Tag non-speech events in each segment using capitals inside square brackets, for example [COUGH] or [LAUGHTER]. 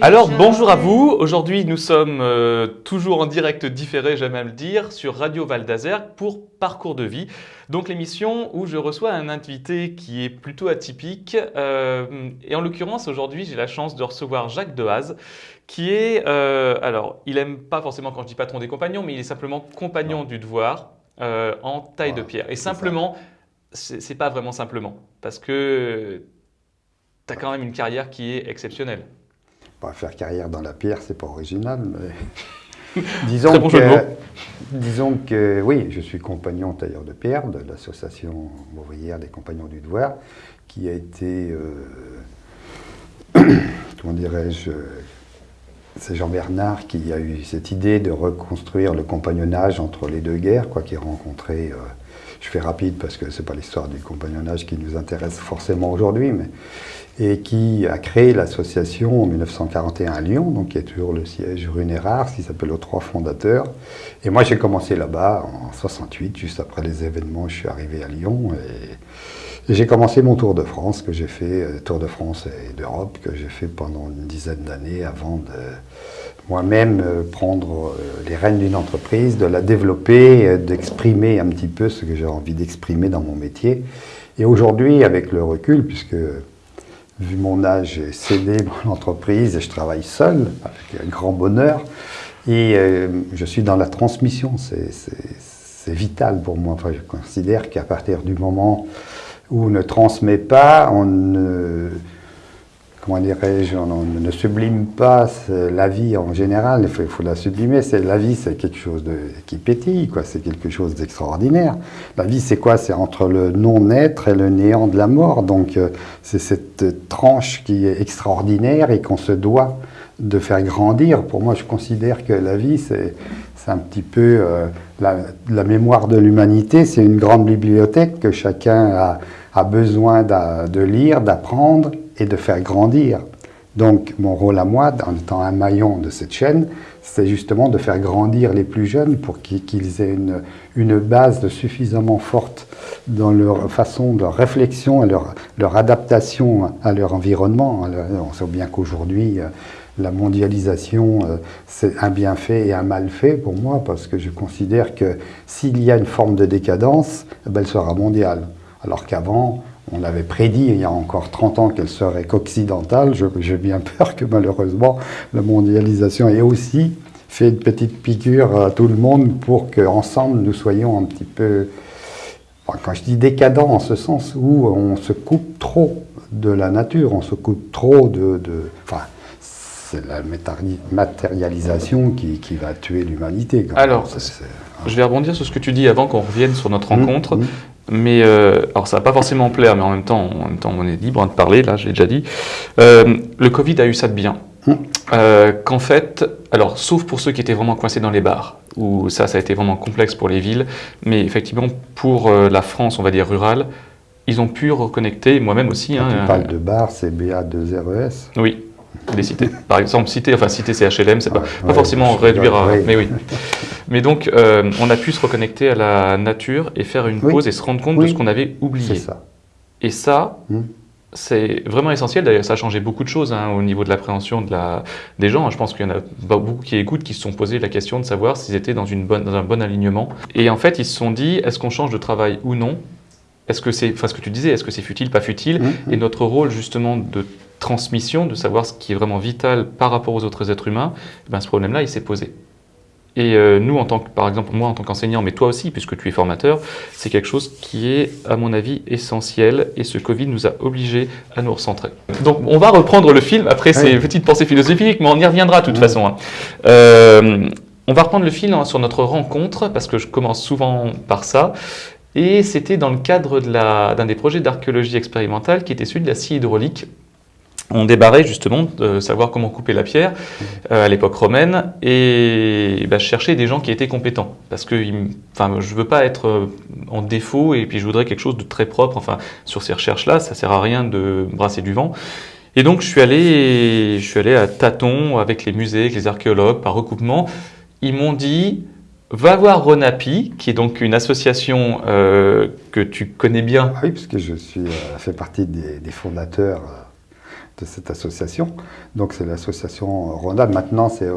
Alors bonjour à vous, aujourd'hui nous sommes euh, toujours en direct différé, j'aime à le dire, sur Radio Val d'Azergue pour Parcours de vie. Donc l'émission où je reçois un invité qui est plutôt atypique. euh, et en l'occurrence aujourd'hui j'ai la chance de recevoir Jacques Dehaze qui est, euh, alors il aime pas forcément quand je dis patron des compagnons, mais il est simplement compagnon du devoir euh, en taille de pierre. Et simplement, c'est pas vraiment simplement, parce que tu as quand même une carrière qui est exceptionnelle. Pas faire carrière dans la pierre, c'est pas original, mais [LAUGHS] disons bon que, disons que oui, je suis compagnon tailleur de pierre de l'association ouvrière des compagnons du devoir, qui a été, euh, [CLEARS THROAT] comment dirais-je, c'est Jean Bernard qui a eu cette idée de reconstruire le compagnonnage entre les deux guerres, quoi, qui a rencontré. euh, je fais rapide parce que c'est pas l'histoire du compagnonnage qui nous intéresse forcément aujourd'hui, mais et qui a créé l'association en 1941 à Lyon, donc qui est toujours le siège rue Nérard, qui s'appelle aux trois fondateurs. Et moi, j'ai commencé là-bas en 68, juste après les événements, je suis arrivé à Lyon et, et j'ai commencé mon Tour de France que j'ai fait, euh, Tour de France et d'Europe, que j'ai fait pendant une dizaine d'années avant de moi-même euh, prendre euh, les rênes d'une entreprise, de la développer, d'exprimer un petit peu ce que j'ai envie d'exprimer dans mon métier. Et aujourd'hui, avec le recul, puisque vu mon âge, j'ai cédé [LAUGHS] mon entreprise et je travaille seul, avec un grand bonheur. Et euh, je suis dans la transmission, c'est- vital pour moi. Enfin, je considère qu'à partir du moment où on ne transmet pas, on ne, comment dirais-je, on ne sublime pas la vie en général, il faut, la sublimer. La vie, c'est quelque chose de, qui pétille, c'est quelque chose d'extraordinaire. La vie, c'est quoi? C'est entre le non-être et le néant de la mort. Donc, euh, c'est cette tranche qui est extraordinaire et qu'on se doit de faire grandir. Pour moi, je considère que la vie, c'est un petit peu euh, la, mémoire de l'humanité. C'est une grande bibliothèque que chacun a, besoin de lire, d'apprendre et de faire grandir. Donc, mon rôle à moi, en étant un maillon de cette chaîne, c'est justement de faire grandir les plus jeunes pour qu'ils aient une, base suffisamment forte dans leur façon de réflexion et leur, leur adaptation à leur environnement. On sait bien qu'aujourd'hui, euh, la mondialisation, euh, c'est un bienfait et un malfait pour moi, parce que je considère que s'il y a une forme de décadence, eh ben, elle sera mondiale. Alors qu'avant, on avait prédit il y a encore 30 ans qu'elle serait qu'occidentale. J'ai bien peur que malheureusement la mondialisation ait aussi fait une petite piqûre à tout le monde pour qu'ensemble nous soyons un petit peu, enfin, quand je dis décadent, en ce sens où on se coupe trop de la nature, on se coupe trop de... de- enfin, c'est la matérialisation qui, qui va tuer l'humanité. Alors, Je vais rebondir sur ce que tu dis avant qu'on revienne sur notre Mmh, rencontre. mmh. Mais euh, alors ça va pas forcément plaire, mais en même temps, en même temps, on est libre hein, de parler. Là, je l'ai déjà dit. Euh, le Covid a eu ça de bien. Mmh. Euh, Qu'en fait, alors sauf pour ceux qui étaient vraiment coincés dans les bars, où ça, ça a été vraiment complexe pour les villes, mais effectivement pour euh, la France, on va dire rurale, ils ont pu reconnecter, moi-même aussi. Hein, tu parles de bar, c'est BA2RES. Oui, des cités. Par exemple, cité, enfin cité c'est HLM, c'est pas, Ouais, pas ouais, forcément réduire à... oui. Mais oui. [LAUGHS] Mais donc, euh, on a pu se reconnecter à la nature et faire une Oui. pause et se rendre compte de ce qu'on avait oublié. ça. Et ça, Mm. c'est vraiment essentiel. D'ailleurs, ça a changé beaucoup de choses hein, au niveau de l'appréhension de la... des gens. Je pense qu'il y en a beaucoup qui écoutent qui se sont posé la question de savoir s'ils étaient dans, une bonne, dans un bon alignement. Et en fait, ils se sont dit, est-ce qu'on change de travail ou non? Est-ce que c'est, enfin ce que tu disais, est-ce que c'est futile, pas futile? Mhm. Et notre rôle justement de transmission, de savoir ce qui est vraiment vital par rapport aux autres êtres humains, eh ben, ce problème-là, il s'est posé. Et euh, nous, en tant que, par exemple, moi en tant qu'enseignant, mais toi aussi, puisque tu es formateur, c'est quelque chose qui est, à mon avis, essentiel. Et ce Covid nous a obligés à nous recentrer. Donc, on va reprendre le film après ces Oui. petites pensées philosophiques, mais on y reviendra de toute Oui. façon. hein. Euh, on va reprendre le fil hein, sur notre rencontre, parce que je commence souvent par ça. Et c'était dans le cadre de d'un des projets d'archéologie expérimentale qui était celui de la scie hydraulique. On débarrait justement de savoir comment couper la pierre euh, à l'époque romaine et bah, je cherchais des gens qui étaient compétents parce que enfin, je veux pas être euh, en défaut et puis je voudrais quelque chose de très propre. Enfin, sur ces recherches-là, ça sert à rien de brasser du vent. Et donc je suis allé, je suis allé à tâtons avec les musées, avec les archéologues par recoupement. Ils m'ont dit va voir Ronapi, qui est donc une association euh, que tu connais bien. Ah oui, parce que je suis fait partie des, fondateurs de cette association. Donc c'est l'association Rhône-Alpes. Maintenant c'est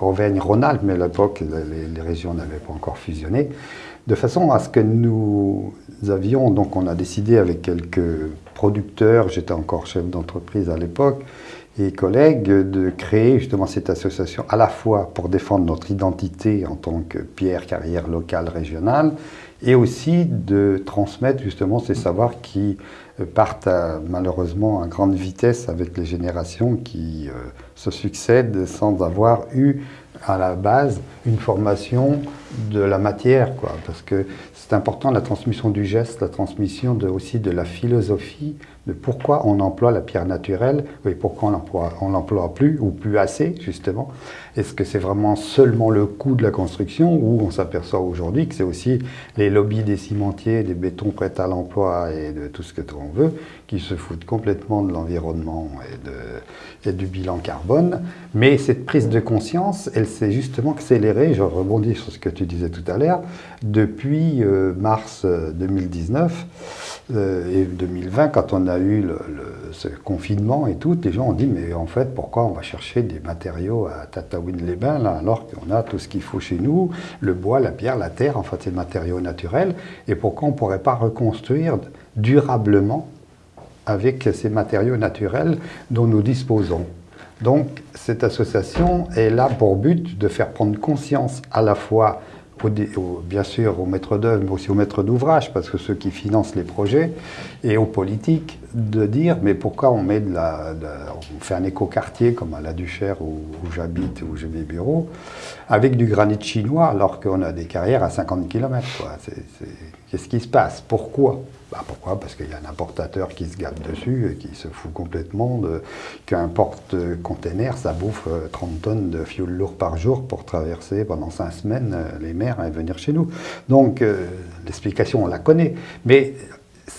Auvergne-Rhône-Alpes, mais à l'époque les, régions n'avaient pas encore fusionné. De façon à ce que nous avions, donc on a décidé avec quelques producteurs, j'étais encore chef d'entreprise à l'époque, et collègues, de créer justement cette association à la fois pour défendre notre identité en tant que pierre carrière locale régionale, et aussi de transmettre justement ces savoirs qui partent malheureusement à grande vitesse avec les générations qui euh, se succèdent sans avoir eu à la base une formation de la matière, quoi, parce que c'est important la transmission du geste, la transmission aussi de la philosophie, de pourquoi on emploie la pierre naturelle et pourquoi on l'emploie plus ou plus assez, justement. Est-ce que c'est vraiment seulement le coût de la construction ou on s'aperçoit aujourd'hui que c'est aussi les lobbies des cimentiers, des bétons prêts à l'emploi et de tout ce que on veut qui se foutent complètement de l'environnement et, et du bilan carbone. Mais cette prise de conscience, elle s'est justement accélérée, je rebondis sur ce que tu disais tout à l'heure, depuis euh, mars 2019 euh, euh, et 2020, quand on a eu le, ce confinement et tout, les gens ont dit mais en fait pourquoi on va chercher des matériaux à Tataouine-les-Bains alors qu'on a tout ce qu'il faut chez nous, le bois, la pierre, la terre, en fait c'est matériaux naturels, et pourquoi on ne pourrait pas reconstruire durablement avec ces matériaux naturels dont nous disposons. Donc cette association est là pour but de faire prendre conscience à la fois bien sûr aux maîtres d'œuvre, mais aussi aux maîtres d'ouvrage, parce que ceux qui financent les projets, et aux politiques, de dire mais pourquoi on met de la, on fait un écoquartier comme à la Duchère où, j'habite, où j'ai mes bureaux, avec du granit chinois alors qu'on a des carrières à 50 km. Qu'est-ce qui se passe? Pourquoi? Bah pourquoi? Parce qu'il y a un importateur qui se gâte dessus et qui se fout complètement qu'un porte-container, ça bouffe 30 euh, tonnes de fioul lourd par jour pour traverser pendant 5 semaines euh, les mers et venir chez nous. Donc euh, l'explication, on la connaît. Mais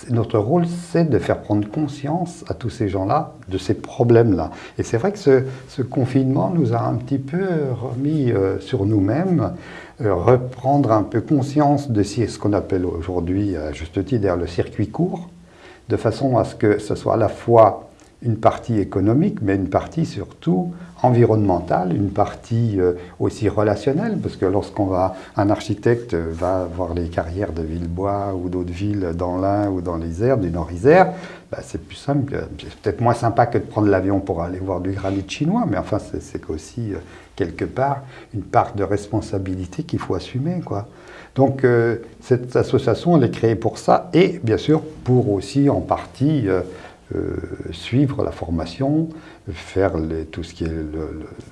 notre rôle, c'est de faire prendre conscience à tous ces gens-là de ces problèmes-là. Et c'est vrai que ce, confinement nous a un petit peu remis sur nous-mêmes, reprendre un peu conscience de ce qu'on appelle aujourd'hui, à juste titre, le circuit court, de façon à ce que ce soit à la fois une partie économique, mais une partie surtout environnementale, une partie euh, aussi relationnelle, parce que lorsqu'on va, un architecte va voir les carrières de Villebois ou d'autres villes dans l'Ain ou dans l'Isère, du Nord-Isère, bah, c'est plus simple, c'est peut-être moins sympa que de prendre l'avion pour aller voir du granit chinois, mais enfin c'est aussi euh, quelque part une part de responsabilité qu'il faut assumer, quoi. Donc euh, cette association, elle est créée pour ça, et bien sûr pour aussi en partie euh, suivre la formation, faire tout ce qui est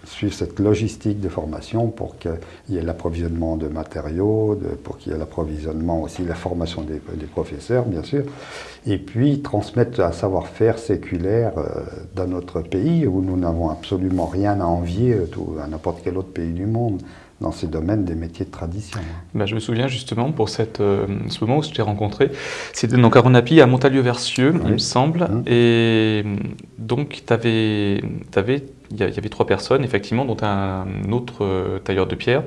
suivre cette logistique de formation pour qu'il y ait l'approvisionnement de matériaux, pour qu'il y ait l'approvisionnement aussi, la formation des, professeurs, bien sûr, et puis transmettre un savoir-faire séculaire euh, dans notre pays où nous n'avons absolument rien à envier à n'importe quel autre pays du monde dans ces domaines des métiers de tradition. Ben, je me souviens justement pour cette, euh, ce moment où je t'ai rencontré, c'était donc à Ronapi, à Montalieu-Versieux, il me semble, mmh. et donc avais, avais, il y avait trois personnes, effectivement, dont un autre euh, tailleur de pierre,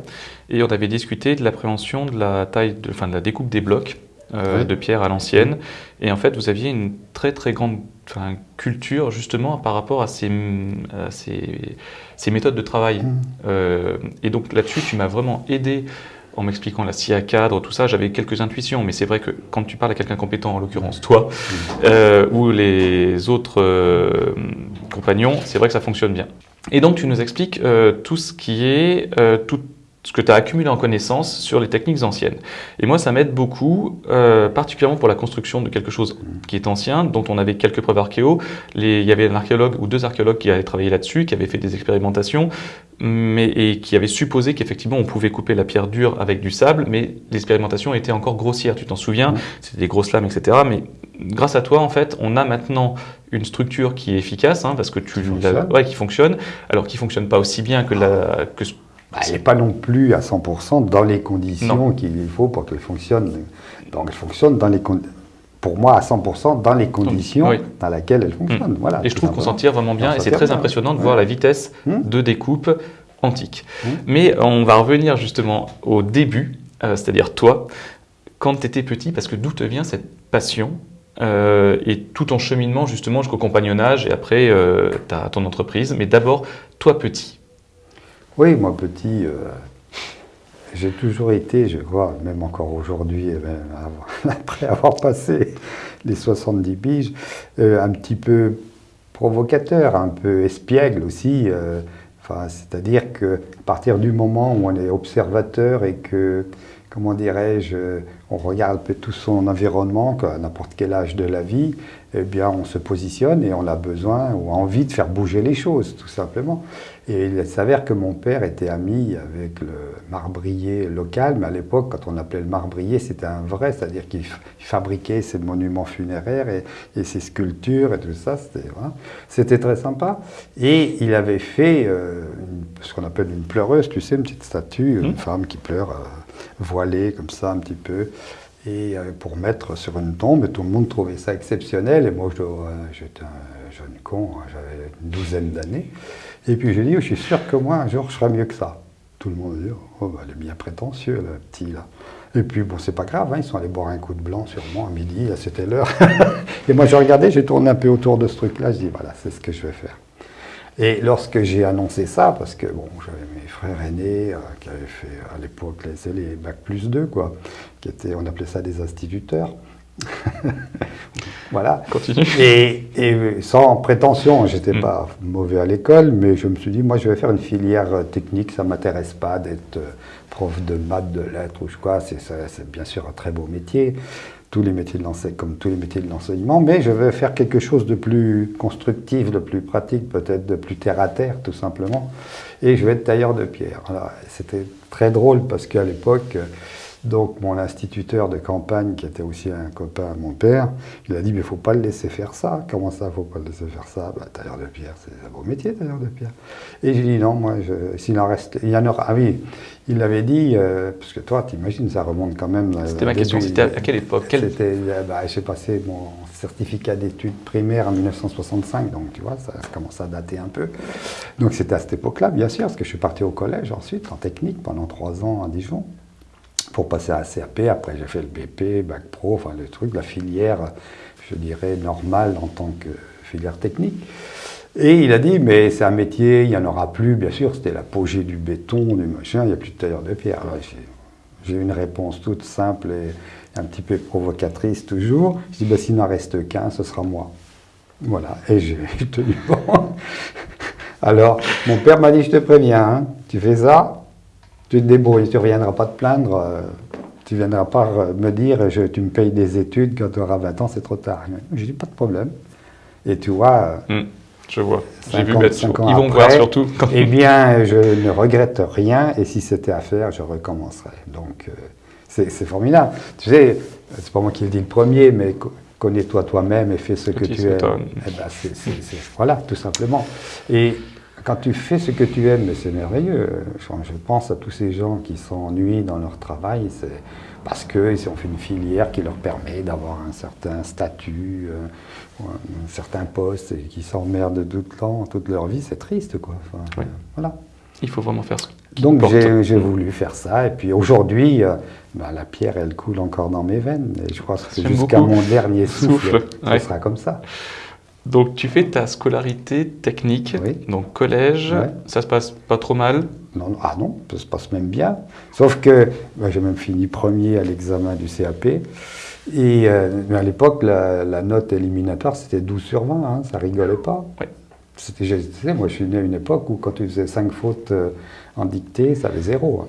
et on avait discuté de la prévention de la taille, de, enfin, de la découpe des blocs euh, de pierre à l'ancienne, et en fait, vous aviez une très très grande culture justement par rapport à ces, ces, méthodes de travail. Mmh. Euh, et donc là-dessus, tu m'as vraiment aidé en m'expliquant la scie à cadre, tout ça, j'avais quelques intuitions, mais c'est vrai que quand tu parles à quelqu'un compétent, en l'occurrence toi, mmh. euh, ou les autres euh, compagnons, c'est vrai que ça fonctionne bien. Et donc tu nous expliques tout ce qui est, tout, ce que tu as accumulé en connaissances sur les techniques anciennes. Et moi, ça m'aide beaucoup, euh, particulièrement pour la construction de quelque chose qui est ancien, dont on avait quelques preuves archéo. Les, il y avait un archéologue ou deux archéologues qui avaient travaillé là-dessus, qui avaient fait des expérimentations, mais, et qui avaient supposé qu'effectivement on pouvait couper la pierre dure avec du sable, mais l'expérimentation était encore grossière. Tu t'en souviens? C'était des grosses lames, etc. Mais grâce à toi, en fait, on a maintenant une structure qui est efficace, hein, parce que tu qui fonctionne. Ouais, qui fonctionne, alors qui fonctionne pas aussi bien que la que bah, elle n'est pas non plus à 100% dans les conditions qu'il faut pour qu'elle fonctionne. Donc elle fonctionne dans les pour moi à 100% dans les conditions dans lesquelles elle fonctionne. Hmm. Voilà, et je trouve qu'on s'en tire vraiment bien et c'est très impressionnant de voir la vitesse hmm. de découpe antique. Hmm. Mais on va revenir justement au début, euh, c'est-à-dire toi, quand tu étais petit, parce que d'où te vient cette passion euh, et tout ton cheminement justement jusqu'au compagnonnage et après ta, ton entreprise. Mais d'abord, toi petit. Oui, moi petit, j'ai toujours été, je crois, même encore aujourd'hui, [LAUGHS] après avoir passé les 70 piges, un petit peu provocateur, un peu espiègle aussi. Enfin, C'est-à-dire qu'à partir du moment où on est observateur et que, comment dirais-je, on regarde un peu tout son environnement, à n'importe quel âge de la vie, eh bien, on se positionne et on a besoin ou envie de faire bouger les choses, tout simplement. Et il s'avère que mon père était ami avec le marbrier local, mais à l'époque, quand on appelait le marbrier, c'était un vrai, c'est-à-dire qu'il fabriquait ses monuments funéraires et, ses sculptures et tout ça. C'était très sympa. Et il avait fait euh, ce qu'on appelle une pleureuse, tu sais, une petite statue, une mmh. femme qui pleure, euh, voilée comme ça un petit peu et euh, pour mettre sur une tombe, et tout le monde trouvait ça exceptionnel, et moi j'étais un jeune con, hein, j'avais une douzaine d'années, et puis j'ai dit, je suis sûr que moi un jour je serai mieux que ça. Tout le monde dit, oh, bah, il est bien prétentieux le petit là. Et puis bon, c'est pas grave, hein, ils sont allés boire un coup de blanc sur moi à midi, c'était l'heure. [LAUGHS] et moi je regardais, j'ai tourné un peu autour de ce truc-là, je dis, voilà, c'est ce que je vais faire. Et lorsque j'ai annoncé ça, parce que bon, j'avais mes frères aînés euh, qui avaient fait à l'époque les, les Bac plus 2, quoi, qui étaient, on appelait ça des instituteurs. [LAUGHS] voilà. Continue. Et, sans prétention, j'étais n'étais mm. pas mauvais à l'école, mais je me suis dit, moi je vais faire une filière technique, ça ne m'intéresse pas d'être euh, prof de maths, de lettres ou quoi, c'est bien sûr un très beau métier tous les métiers de l'enseignement, comme tous les métiers de l'enseignement, mais je veux faire quelque chose de plus constructif, de plus pratique, peut-être de plus terre à terre, tout simplement. Et je vais être tailleur de pierre. C'était très drôle parce qu'à l'époque, donc mon instituteur de campagne, qui était aussi un copain à mon père, il a dit, mais il ne faut pas le laisser faire ça. Comment ça, il ne faut pas le laisser faire ça? Bah, Tailleur de pierre, c'est un beau métier, tailleur de pierre. Et j'ai dit, non, moi, s'il en reste, il y en aura. Ah oui, il l'avait dit, euh, parce que toi, t'imagines, ça remonte quand même. C'était ma question, c'était à quelle époque? C'était, bah, J'ai passé mon certificat d'études primaires en 1965, donc tu vois, ça commence à dater un peu. Donc c'était à cette époque-là, bien sûr, parce que je suis parti au collège ensuite, en technique, pendant trois ans à Dijon pour passer à la CAP. Après, j'ai fait le BP, Bac Pro, enfin le truc, la filière, je dirais, normale en tant que filière technique. Et il a dit, mais c'est un métier, il n'y en aura plus, bien sûr, c'était l'apogée du béton, du machin, il n'y a plus de tailleur de pierre. J'ai une réponse toute simple et un petit peu provocatrice toujours. Je dis, ben, s'il n'en reste qu'un, ce sera moi. Voilà, et [LAUGHS] j'ai tenu bon. Alors, mon père m'a dit, je te préviens, hein, tu fais ça, tu te débrouilles, tu ne reviendras pas te plaindre, euh, tu ne viendras pas me dire je, tu me payes des études quand tu auras 20 ans, c'est trop tard. Je dis pas de problème. Et tu vois. Hmm, je vois. J'ai vu mettre Ils vont voir surtout. eh [LAUGHS] bien, je ne regrette rien et si c'était à faire, je recommencerai. Donc, euh, c'est formidable. Tu sais, c'est pas moi qui le dis le premier, mais connais-toi toi-même et fais ce que tu aimes. Eh ben, c'est voilà, tout simplement. Et quand tu fais ce que tu aimes, c'est merveilleux. Je pense à tous ces gens qui s'ennuient dans leur travail, c'est parce qu'ils ont fait une filière qui leur permet d'avoir un certain statut, euh, un certain poste, et qui s'emmerdent tout le temps, toute leur vie, c'est triste, quoi. voilà. Il faut vraiment faire ça. Donc j'ai voulu faire ça, et puis aujourd'hui, euh, bah, la pierre, elle coule encore dans mes veines, et je crois que jusqu'à mon dernier [LAUGHS] souffle, ce sera comme ça. Donc tu fais ta scolarité technique, donc collège, ça se passe pas trop mal? Non, Ah non, ça se passe même bien. Sauf que bah, j'ai même fini premier à l'examen du CAP. Et euh, à l'époque, la, note éliminatoire, c'était 12 sur 20, hein, ça rigolait pas. C'était, moi je suis né à une époque où quand tu faisais 5 fautes euh, en dictée, ça avait zéro. Hein.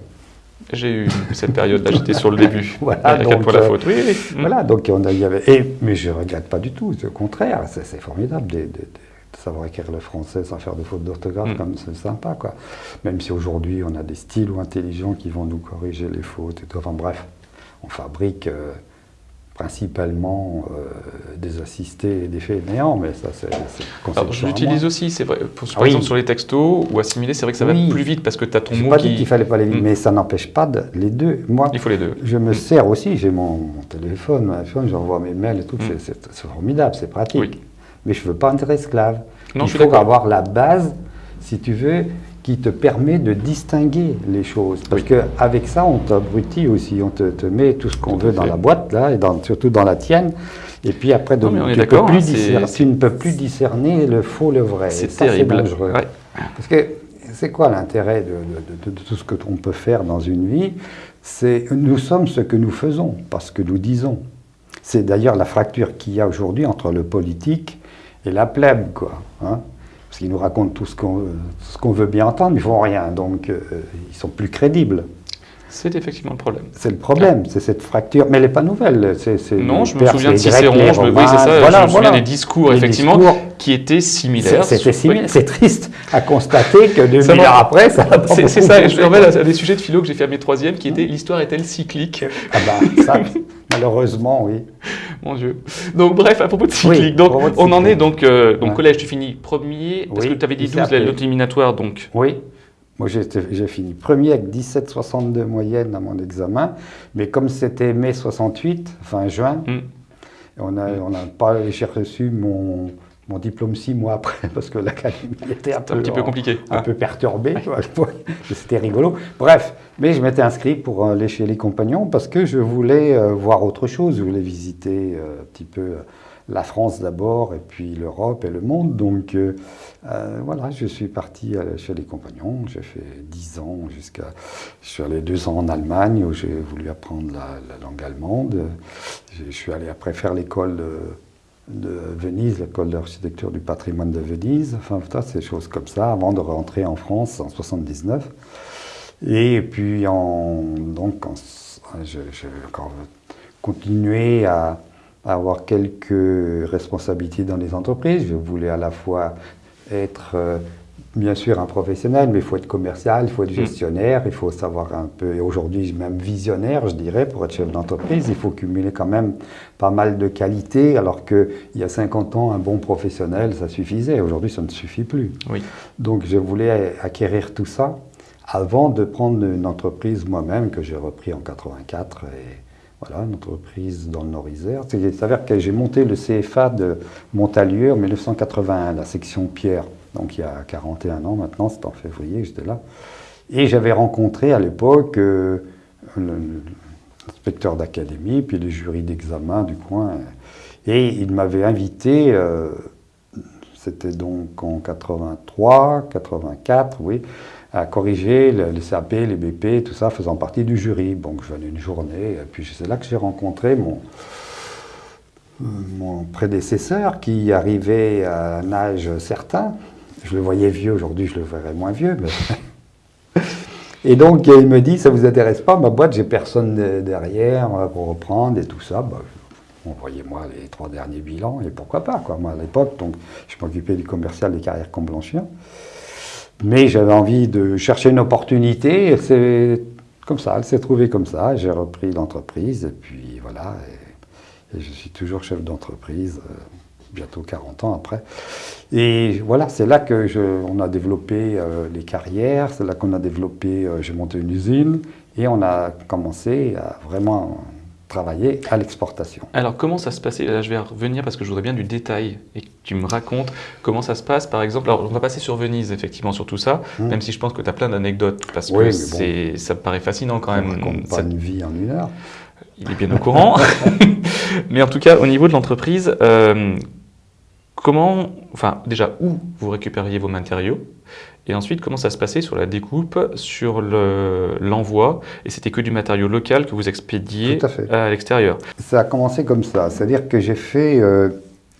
J'ai eu cette période-là, j'étais sur le début. [LAUGHS] voilà, donc, la euh, faute. Oui, oui. [LAUGHS] Voilà, donc on a, y avait, et, mais je ne regrette pas du tout, au contraire, c'est formidable de, savoir écrire le français sans faire de faute d'orthographe, mm. c'est sympa, quoi. Même si aujourd'hui on a des styles ou intelligents qui vont nous corriger les fautes et tout. Enfin bref, on fabrique. Euh, principalement euh, des assistés et des faits néants, mais ça c'est Alors je l'utilise aussi, c'est vrai, pour, par exemple sur les textos ou assimiler, c'est vrai que ça va plus vite parce que tu as ton mot qui... pas dit qu'il fallait pas les vite, hmm. mais ça n'empêche pas de, les deux. Moi, Il faut les deux. Je me hmm. sers aussi, j'ai mon, téléphone, j'envoie mes mails et tout, hmm. c'est formidable, c'est pratique. Mais je ne veux pas être esclave. Non, Il faut avoir la base, si tu veux, qui te permet de distinguer les choses. Parce qu'avec ça, on t'abrutit aussi, on te, met tout ce qu'on veut dans la boîte, là, et surtout dans la tienne. Et puis après, tu, hein, tu, ne peux plus discerner le faux, le vrai. C'est terrible. dangereux. Parce que c'est quoi l'intérêt de, de, tout ce que l'on peut faire dans une vie? C'est nous sommes ce que nous faisons, parce que nous disons. C'est d'ailleurs la fracture qu'il y a aujourd'hui entre le politique et la plèbe, quoi. Hein parce qu'ils nous racontent tout ce qu'on veut bien entendre, ils font rien, donc euh, ils sont plus crédibles. C'est effectivement le problème. C'est le problème, c'est cette fracture, mais elle n'est pas nouvelle. non, je me souviens de Cicéron, je me, oui, ça, je me souviens des discours, effectivement, qui étaient similaires. C'était similaire, c'est triste à constater que 2000 ans [LAUGHS] après, ça C'est ça, je me remets à des sujets de philo que j'ai fait à mes troisièmes, qui étaient l'histoire est-elle cyclique Ah bah, ça, malheureusement, oui. [LAUGHS] Mon Dieu. Donc bref, à propos de cyclique, donc, on en est donc, euh, donc collège, tu finis premier, parce que tu avais dit 12, l'éliminatoire, donc. Oui. Moi, j'ai fini premier avec 17,62 moyenne à mon examen, mais comme c'était mai 68, fin juin, mm. on n'a on pas, j'ai reçu mon, mon diplôme six mois après, parce que l'académie était un, peu, un petit peu compliqué. Un peu perturbée, c'était rigolo. Bref, mais je m'étais inscrit pour aller chez les compagnons parce que je voulais euh, voir autre chose, je voulais visiter euh, un petit peu la France d'abord, et puis l'Europe et le monde. Donc euh, euh, voilà, je suis parti chez les compagnons, j'ai fait dix ans jusqu'à... Je suis allé deux ans en Allemagne où j'ai voulu apprendre la, langue allemande. Je suis allé après faire l'école de, Venise, l'école d'architecture du patrimoine de Venise, enfin ces choses comme ça, avant de rentrer en France en 79. Et puis en, donc j'ai encore continué à avoir quelques responsabilités dans les entreprises. Je voulais à la fois être, euh, bien sûr, un professionnel, mais il faut être commercial, il faut être mm. gestionnaire, il faut savoir un peu, et aujourd'hui même visionnaire, je dirais, pour être chef d'entreprise. Il faut cumuler quand même pas mal de qualités, alors qu'il y a 50 ans, un bon professionnel, ça suffisait. Aujourd'hui, ça ne suffit plus. Oui. Donc je voulais acquérir tout ça avant de prendre une entreprise moi-même que j'ai repris en 84 et voilà, une entreprise dans le Nord-Isère. Il s'avère que j'ai monté le CFA de Montalieu en 1981, la section Pierre. Donc il y a 41 ans maintenant, c'est en février, j'étais là. Et j'avais rencontré à l'époque euh, l'inspecteur d'académie, puis les jurys d'examen du coin. Et il m'avait invité, euh, c'était donc en 83, 84, oui, à corriger les CAP, les BP, tout ça faisant partie du jury. Donc je venais une journée, et puis c'est là que j'ai rencontré mon, mon prédécesseur qui arrivait à un âge certain. Je le voyais vieux, aujourd'hui je le verrais moins vieux. [LAUGHS] et donc il me dit, ça ne vous intéresse pas, ma boîte, j'ai personne derrière pour reprendre et tout ça. Bah, Envoyez-moi les trois derniers bilans et pourquoi pas, quoi. Moi, à l'époque, donc, je m'occupais du commercial des carrières Comblanchien. Mais j'avais envie de chercher une opportunité. C'est comme ça, elle s'est trouvée comme ça. J'ai repris l'entreprise et puis voilà. Et, je suis toujours chef d'entreprise, euh, bientôt 40 ans après. Et voilà, c'est là que on a développé euh, les carrières, c'est là qu'on a développé, euh, j'ai monté une usine et on a commencé à vraiment travailler à l'exportation. Alors comment ça se passait Là je vais revenir parce que je voudrais bien du détail et que tu me racontes comment ça se passe par exemple. Alors on va passer sur Venise effectivement sur tout ça, mmh. même si je pense que tu as plein d'anecdotes parce que ça me paraît fascinant quand même. On pas une vie en une heure. Il est bien au courant. [LAUGHS] Mais en tout cas au niveau de l'entreprise, euh, comment, enfin déjà où vous récupériez vos matériaux? Et ensuite, comment ça se passait sur la découpe, sur l'envoi? Et c'était que du matériau local que vous expédiez à, l'extérieur? Ça a commencé comme ça. C'est-à-dire que j'ai fait... Euh,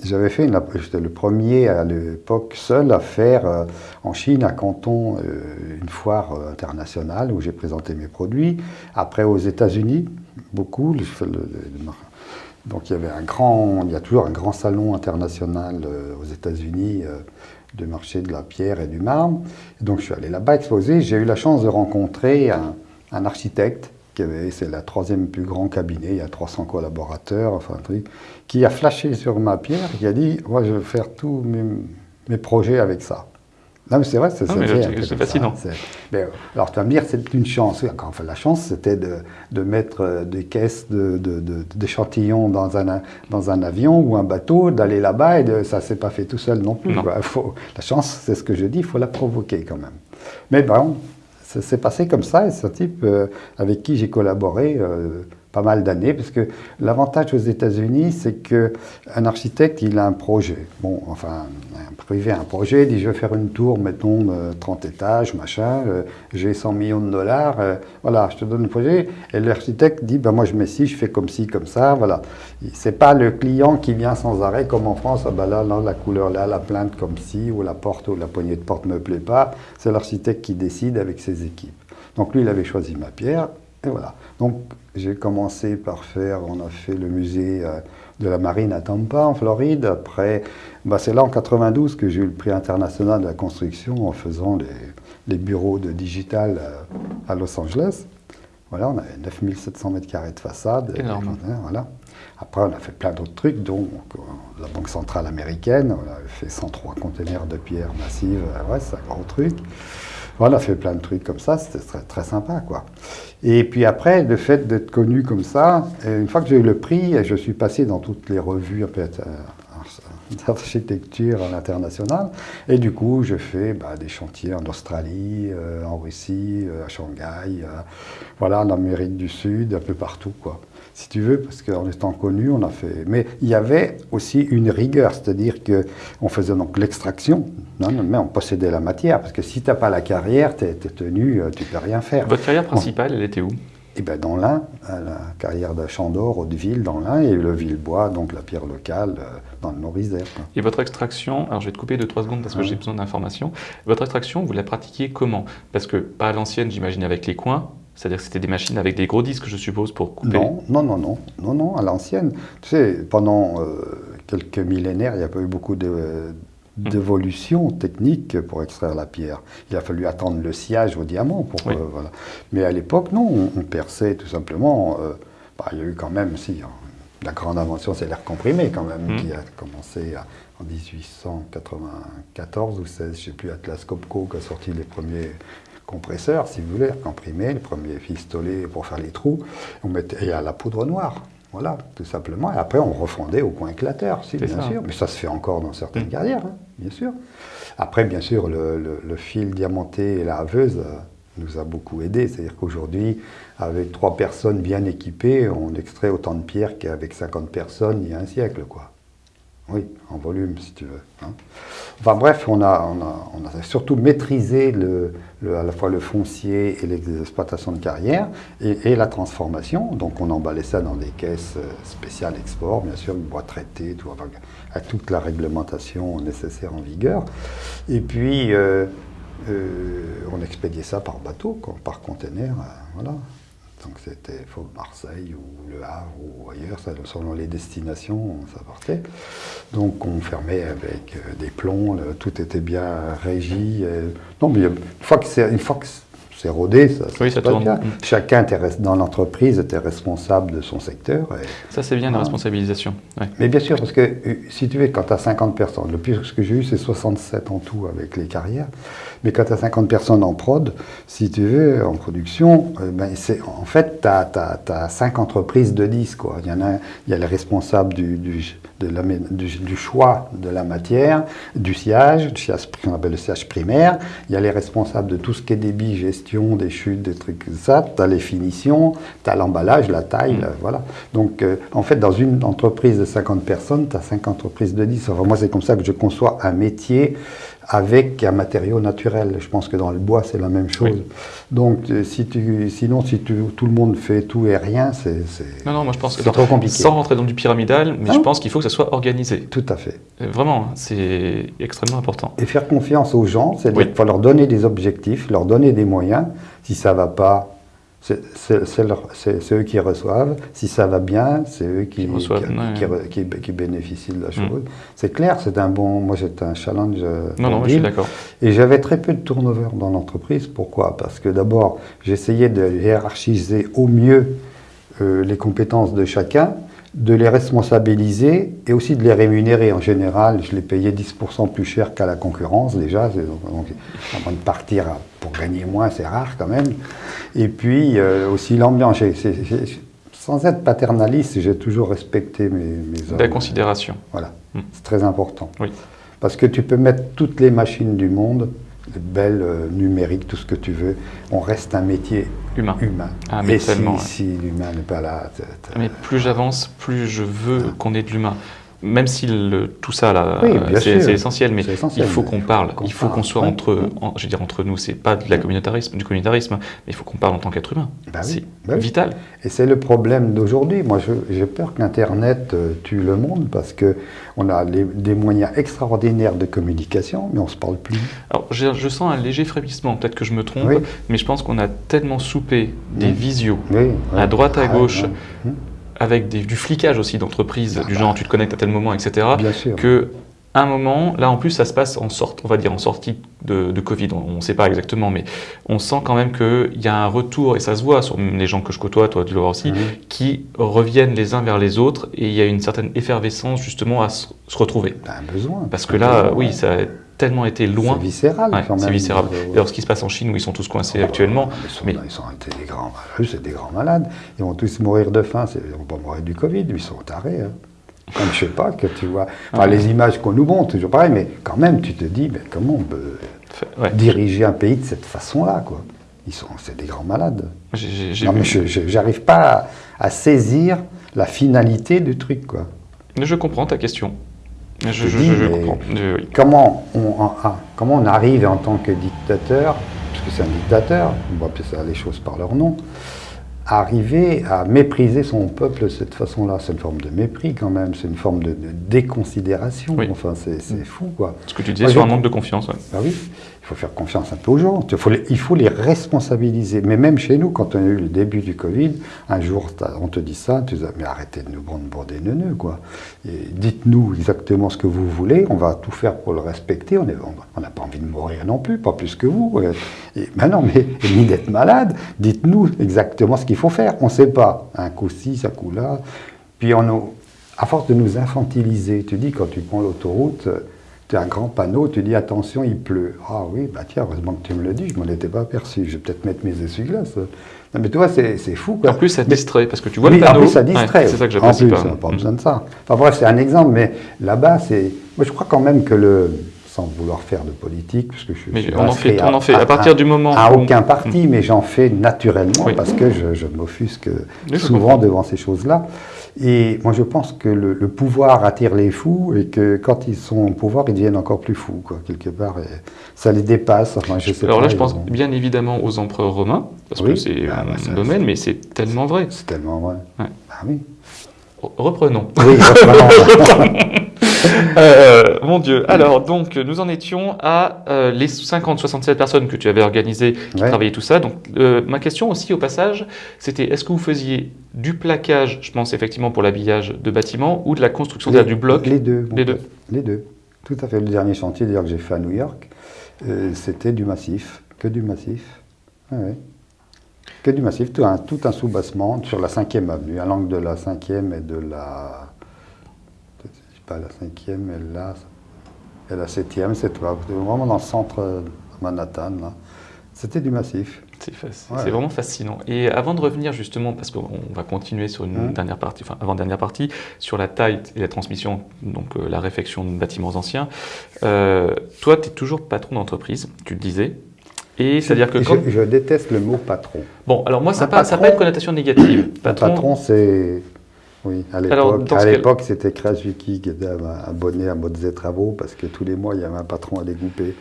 j'avais fait, j'étais le premier à l'époque seul à faire euh, en Chine, à Canton, euh, une foire internationale où j'ai présenté mes produits. Après aux États-Unis, beaucoup. donc il y avait un grand, il y a toujours un grand salon international aux États-Unis de marché de la pierre et du marbre. donc je suis allé là-bas exposer. J'ai eu la chance de rencontrer un, architecte c'est la troisième plus grand cabinet, il y a 300 collaborateurs, enfin qui a flashé sur ma pierre, qui a dit, moi je vais faire tous mes, projets avec ça. Non, mais c'est vrai, c'est fascinant. Mais, euh, alors, tu vas me dire, c'est une chance. Enfin, la chance, c'était de, de mettre euh, des caisses de- de- de- d'échantillons dans, un, dans un avion ou un bateau, d'aller là-bas, et de- ça ne s'est pas fait tout seul non plus. Non. quoi. Faut- la chance, c'est ce que je dis, il faut la provoquer quand même. Mais bon, ça s'est passé comme ça, et c'est un type euh, avec qui j'ai collaboré euh, pas mal d'années, parce que l'avantage aux États-Unis, c'est que un architecte, il a un projet. Bon, enfin, un privé a un projet, il dit je vais faire une tour, mettons, de 30 étages, machin, euh, j'ai 100 millions de dollars, euh, voilà, je te donne le projet. Et l'architecte dit, ben moi je mets ci, je fais comme ci, comme ça, voilà. C'est pas le client qui vient sans arrêt, comme en France, ah ben là, là, la couleur là, la plainte comme ci, ou la porte ou la poignée de porte me plaît pas. C'est l'architecte qui décide avec ses équipes. Donc lui, il avait choisi ma pierre, et voilà. Donc j'ai commencé par faire, on a fait le musée euh, de la marine à Tampa, en Floride. Après, bah, c'est là en 92 que j'ai eu le prix international de la construction en faisant les, les bureaux de digital euh, à Los Angeles. Voilà, on avait 9700 mètres carrés de façade. Énorme. Et, voilà. Après, on a fait plein d'autres trucs, dont euh, la Banque centrale américaine. On a fait 103 conteneurs de. Euh, Ouais, c'est un gros truc. Voilà, on a fait plein de trucs comme ça, c'était très, très sympa, quoi. Et puis après, le fait d'être connu comme ça, et une fois que j'ai eu le prix, je suis passé dans toutes les revues euh, [LAUGHS] d'architecture à l'international. Et du coup, je fais bah, des chantiers en Australie, euh, en Russie, euh, à Shanghai, euh, voilà, en Amérique du Sud, un peu partout, quoi. Si tu veux, parce qu'en étant connu, on a fait. Mais il y avait aussi une rigueur, c'est-à-dire que on faisait donc l'extraction, mais on possédait la matière, parce que si tu n'as pas la carrière, tu es, tenu, euh, tu peux rien faire. Votre carrière principale, elle était où? Et bien dans l'Ain, la carrière de Chandor, Hauteville, dans l'Ain, et le Villebois, donc la pierre locale, euh, dans le Nord-Isère. quoi. Et votre extraction, alors je vais te couper de 3 secondes parce que Ouais. j'ai besoin d'informations. Votre extraction, vous la pratiquiez comment? Parce que, pas à l'ancienne, j'imagine, avec les coins, c'est-à-dire que c'était des machines avec des gros disques, je suppose, pour couper. Non, non, non, non, non, non, à l'ancienne. Tu sais, pendant euh, quelques millénaires, il n'y a pas eu beaucoup de- d'évolution technique pour extraire la pierre. Il a fallu attendre le sciage au diamant pour Oui. euh, voilà. Mais à l'époque, non, on, on perçait tout simplement. euh, bah, il y a eu quand même, si, hein, la grande invention, c'est l'air comprimé quand même, Mhm. qui a commencé à- en 1894 ou 16, je ne sais plus, Atlas Copco qui a sorti les premiers compresseurs, si vous voulez, comprimé, les premiers pistolets pour faire les trous. On mettait et à la poudre noire. Voilà, tout simplement. Et après, on refondait au coin éclateur, si, bien ça. sûr. Mais ça se fait encore dans certaines Mm. carrières, hein, bien sûr. Après, bien sûr, le, le- le fil diamanté et la haveuse euh, nous a beaucoup aidé. C'est-à-dire qu'aujourd'hui, avec trois personnes bien équipées, on extrait autant de pierres qu'avec 50 personnes il y a un siècle, quoi. Oui, en volume, si tu veux. hein. Enfin bref, on a, surtout maîtrisé le, à la fois le foncier et les exploitations de carrière et, la transformation. Donc on emballait ça dans des caisses euh, spéciales export, bien sûr, bois traité, tout, enfin, à toute la réglementation nécessaire en vigueur. Et puis euh, euh, on expédiait ça par bateau, par container, voilà. Donc c'était Marseille ou Le Havre ou ailleurs, selon les destinations, ça partait. Donc on fermait avec euh, des plombs, tout était bien régi. non, mais une fois que une c'est rodé, ça, Oui, se ça tourne. bien. Chacun dans l'entreprise était responsable de son secteur. et- Ça, c'est bien la Ah. responsabilisation. Ouais. mais bien sûr, parce que euh, si tu veux, quand tu as 50 personnes, le plus que j'ai eu, c'est 67 en tout avec les carrières. Mais quand tu as 50 personnes en prod, si tu veux, en production, euh, ben, en fait, tu as, 5 entreprises de 10. Quoi. Il y en a, il y a les responsables du, du, de la mé- du, du choix de la matière, du sillage, du sillage, qu'on appelle le sillage primaire. Il y a les responsables de tout ce qui est débit, gestion, des chutes, des trucs comme ça. Tu as les finitions, tu as l'emballage, la taille, Mm. voilà. Donc, euh, en fait, dans une entreprise de 50 personnes, tu as 5 entreprises de 10. Enfin, moi, c'est comme ça que je conçois un métier avec un matériau naturel. Je pense que dans le bois, c'est la même chose. Oui. Donc, euh, si tu, sinon, si tu- tout le monde fait tout et rien, c'est c'est- Non, non, moi je pense que c'est trop compliqué. sans rentrer dans du pyramidal, mais je pense qu'il faut que ça soit organisé. Tout à fait. Euh, Vraiment, c'est extrêmement important. Et faire confiance aux gens, c'est-à-dire Oui. qu'il faut leur donner des objectifs, leur donner des moyens. Si ça va pas, c'est eux qui reçoivent. Si ça va bien, c'est eux qui, Qui reçoivent, qui, ouais. qui re- qui- qui bénéficient de la Mm. chose. C'est clair, c'est un bon. Moi, c'était un challenge. euh, Non, non, je suis d'accord. Et j'avais très peu de turnover dans l'entreprise. Pourquoi? Parce que d'abord, j'essayais de hiérarchiser au mieux euh, les compétences de chacun. De les responsabiliser et aussi de les rémunérer. En général, je les payais 10% plus cher qu'à la concurrence déjà, donc, avant de partir pour gagner moins, c'est rare quand même. Et puis euh, aussi l'ambiance. Sans être paternaliste, j'ai toujours respecté mes, mes hommes. La considération. Voilà, hmm. c'est très important. Oui. Parce que tu peux mettre toutes les machines du monde, belles, euh, numériques, tout ce que tu veux, on reste un métier humain. humain. Ah, mais Et si, l'humain n'est pas là... Mais plus j'avance, plus je veux qu'on ait de l'humain même si tout ça là, c'est essentiel, mais il faut qu'on parle, il faut qu'on soit entre, je veux dire entre nous, c'est pas de la communautarisme, du communautarisme, mais il faut qu'on parle en tant qu'être humain. Bah c'est bah vital. Et c'est le problème d'aujourd'hui. Moi, j'ai peur qu'Internet euh, tue le monde parce que on a des moyens extraordinaires de communication, mais on se parle plus. Alors, je sens un léger frémissement. Peut-être que je me trompe, mais je pense qu'on a tellement soupé des visios à droite à ah, gauche avec du flicage aussi d'entreprise, du genre tu te connectes à tel moment, etc. Bien sûr. Que un moment, là en plus ça se passe en sorte, on va dire en sortie de, Covid, on ne sait pas exactement, mais on sent quand même qu'il y a un retour, et ça se voit sur les gens que je côtoie, toi tu le vois aussi, mhm. qui reviennent les uns vers les autres, et il y a une certaine effervescence justement à se, retrouver. Un besoin. Parce que là, oui, ça tellement été loin. C'est viscéral même. C'est viscéral. D'ailleurs, ce qui se passe en Chine, où ils sont tous coincés oh, actuellement. Mais ils sont, des grands malades. C'est des grands malades. Ils vont tous mourir de faim. Ils vont pas mourir du Covid. Ils sont tarés. Hein. Comme je sais pas que tu vois. Enfin, les images qu'on nous montre, toujours pareil. Mais quand même, tu te dis, mais comment on peut diriger un pays de cette façon-là, quoi? Ils sont, c'est des grands malades. non, mais je n'arrive pas à, à saisir la finalité du truc, quoi. Je comprends ta question. Je, comprends. Comment on, comment on arrive en tant que dictateur, parce que c'est un dictateur, on va appeler ça les choses par leur nom, arriver à mépriser son peuple de cette façon-là? C'est une forme de mépris quand même, c'est une forme de, déconsidération. Enfin, c'est fou, quoi. Ce que tu disais sur un manque de confiance. Ouais. Bah oui il faut faire confiance un peu aux gens. Il faut, les, responsabiliser. Mais même chez nous, quand on a eu le début du Covid, un jour, on te dit ça, tu dis, mais arrêtez de nous prendre des neuneux, quoi. Dites-nous exactement ce que vous voulez, on va tout faire pour le respecter. On n'a pas envie de mourir non plus, pas plus que vous. Et, ben non, mais ni d'être malade, dites-nous exactement ce qu'il faut faire. On ne sait pas. Un coup ci, un coup là. Puis on, à force de nous infantiliser, tu dis, quand tu prends l'autoroute, tu as un grand panneau, tu dis attention, il pleut. Ah oui, bah tiens, heureusement que tu me le dis, je m'en étais pas aperçu. Je vais peut-être mettre mes essuie-glaces. Non, mais tu vois, c'est fou. En plus, ça distrait, parce que tu vois le panneau. En plus, ça distrait. c'est ça que En plus, pas. pas besoin de ça. Enfin bref, c'est un exemple, mais là-bas, c'est. Moi, je crois quand même que le. Sans vouloir faire de politique, parce que je mais on en fait, on en fait. À, partir du moment. À aucun parti, mais j'en fais naturellement, parce que je, je m'offusque souvent devant ces choses-là. Et moi, je pense que le, pouvoir attire les fous et que quand ils sont au pouvoir, ils deviennent encore plus fous, quoi, quelque part. ça les dépasse. Enfin, je sais Alors là, je pense bien évidemment aux empereurs romains, parce que c'est ah, bah, un domaine, mais c'est tellement vrai. C'est tellement vrai. Ah oui. Reprenons. Oui, reprenons. [LAUGHS] [LAUGHS] Euh, mon Dieu. Alors, donc, nous en étions à euh, les 50-67 personnes que tu avais organisées, qui travaillaient tout ça. Donc, euh, ma question aussi, au passage, c'était est-ce que vous faisiez du plaquage, je pense effectivement pour l'habillage de bâtiments, ou de la construction du bloc? Les deux. Les deux. Les deux. Tout à fait. Le dernier chantier, d'ailleurs, que j'ai fait à New York, c'était du massif. Que du massif. ouais. Que du massif, tout un, tout un sous-bassement sur la 5e avenue, à l'angle de la 5e et de la pas la cinquième, et là, et la septième, c'est toi. vraiment dans le centre de Manhattan. Là. C'était du massif. C'est vraiment fascinant. Et avant de revenir justement, parce qu'on va continuer sur une mmh. dernière partie, enfin avant-dernière partie, sur la taille et la transmission, donc euh, la réfection de bâtiments anciens, euh, toi, tu es toujours patron d'entreprise, tu le disais. Et c'est-à-dire que quand... je, déteste le mot patron. Bon, alors moi, ça n'a pas, pas, une connotation négative. Patron, patron c'est oui, à l'époque, c'était Crash Vicky qui était abonné à Mozart Travaux parce que tous les mois, il y avait un patron à découper.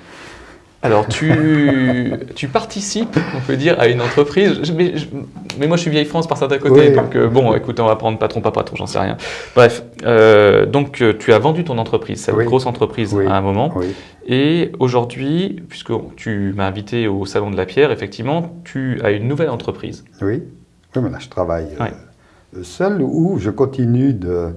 Alors, tu, [LAUGHS] tu participes, on peut dire, à une entreprise. Mais, mais moi, je suis vieille France par certains côtés. Donc, euh, bon, écoute, on va prendre patron, pas patron, j'en sais rien. Bref, euh, donc, euh, tu as vendu ton entreprise, cette grosse entreprise, à un moment. Et aujourd'hui, puisque tu m'as invité au Salon de la Pierre, effectivement, tu as une nouvelle entreprise. Oui, oui mais là, je travaille seul ou je continue de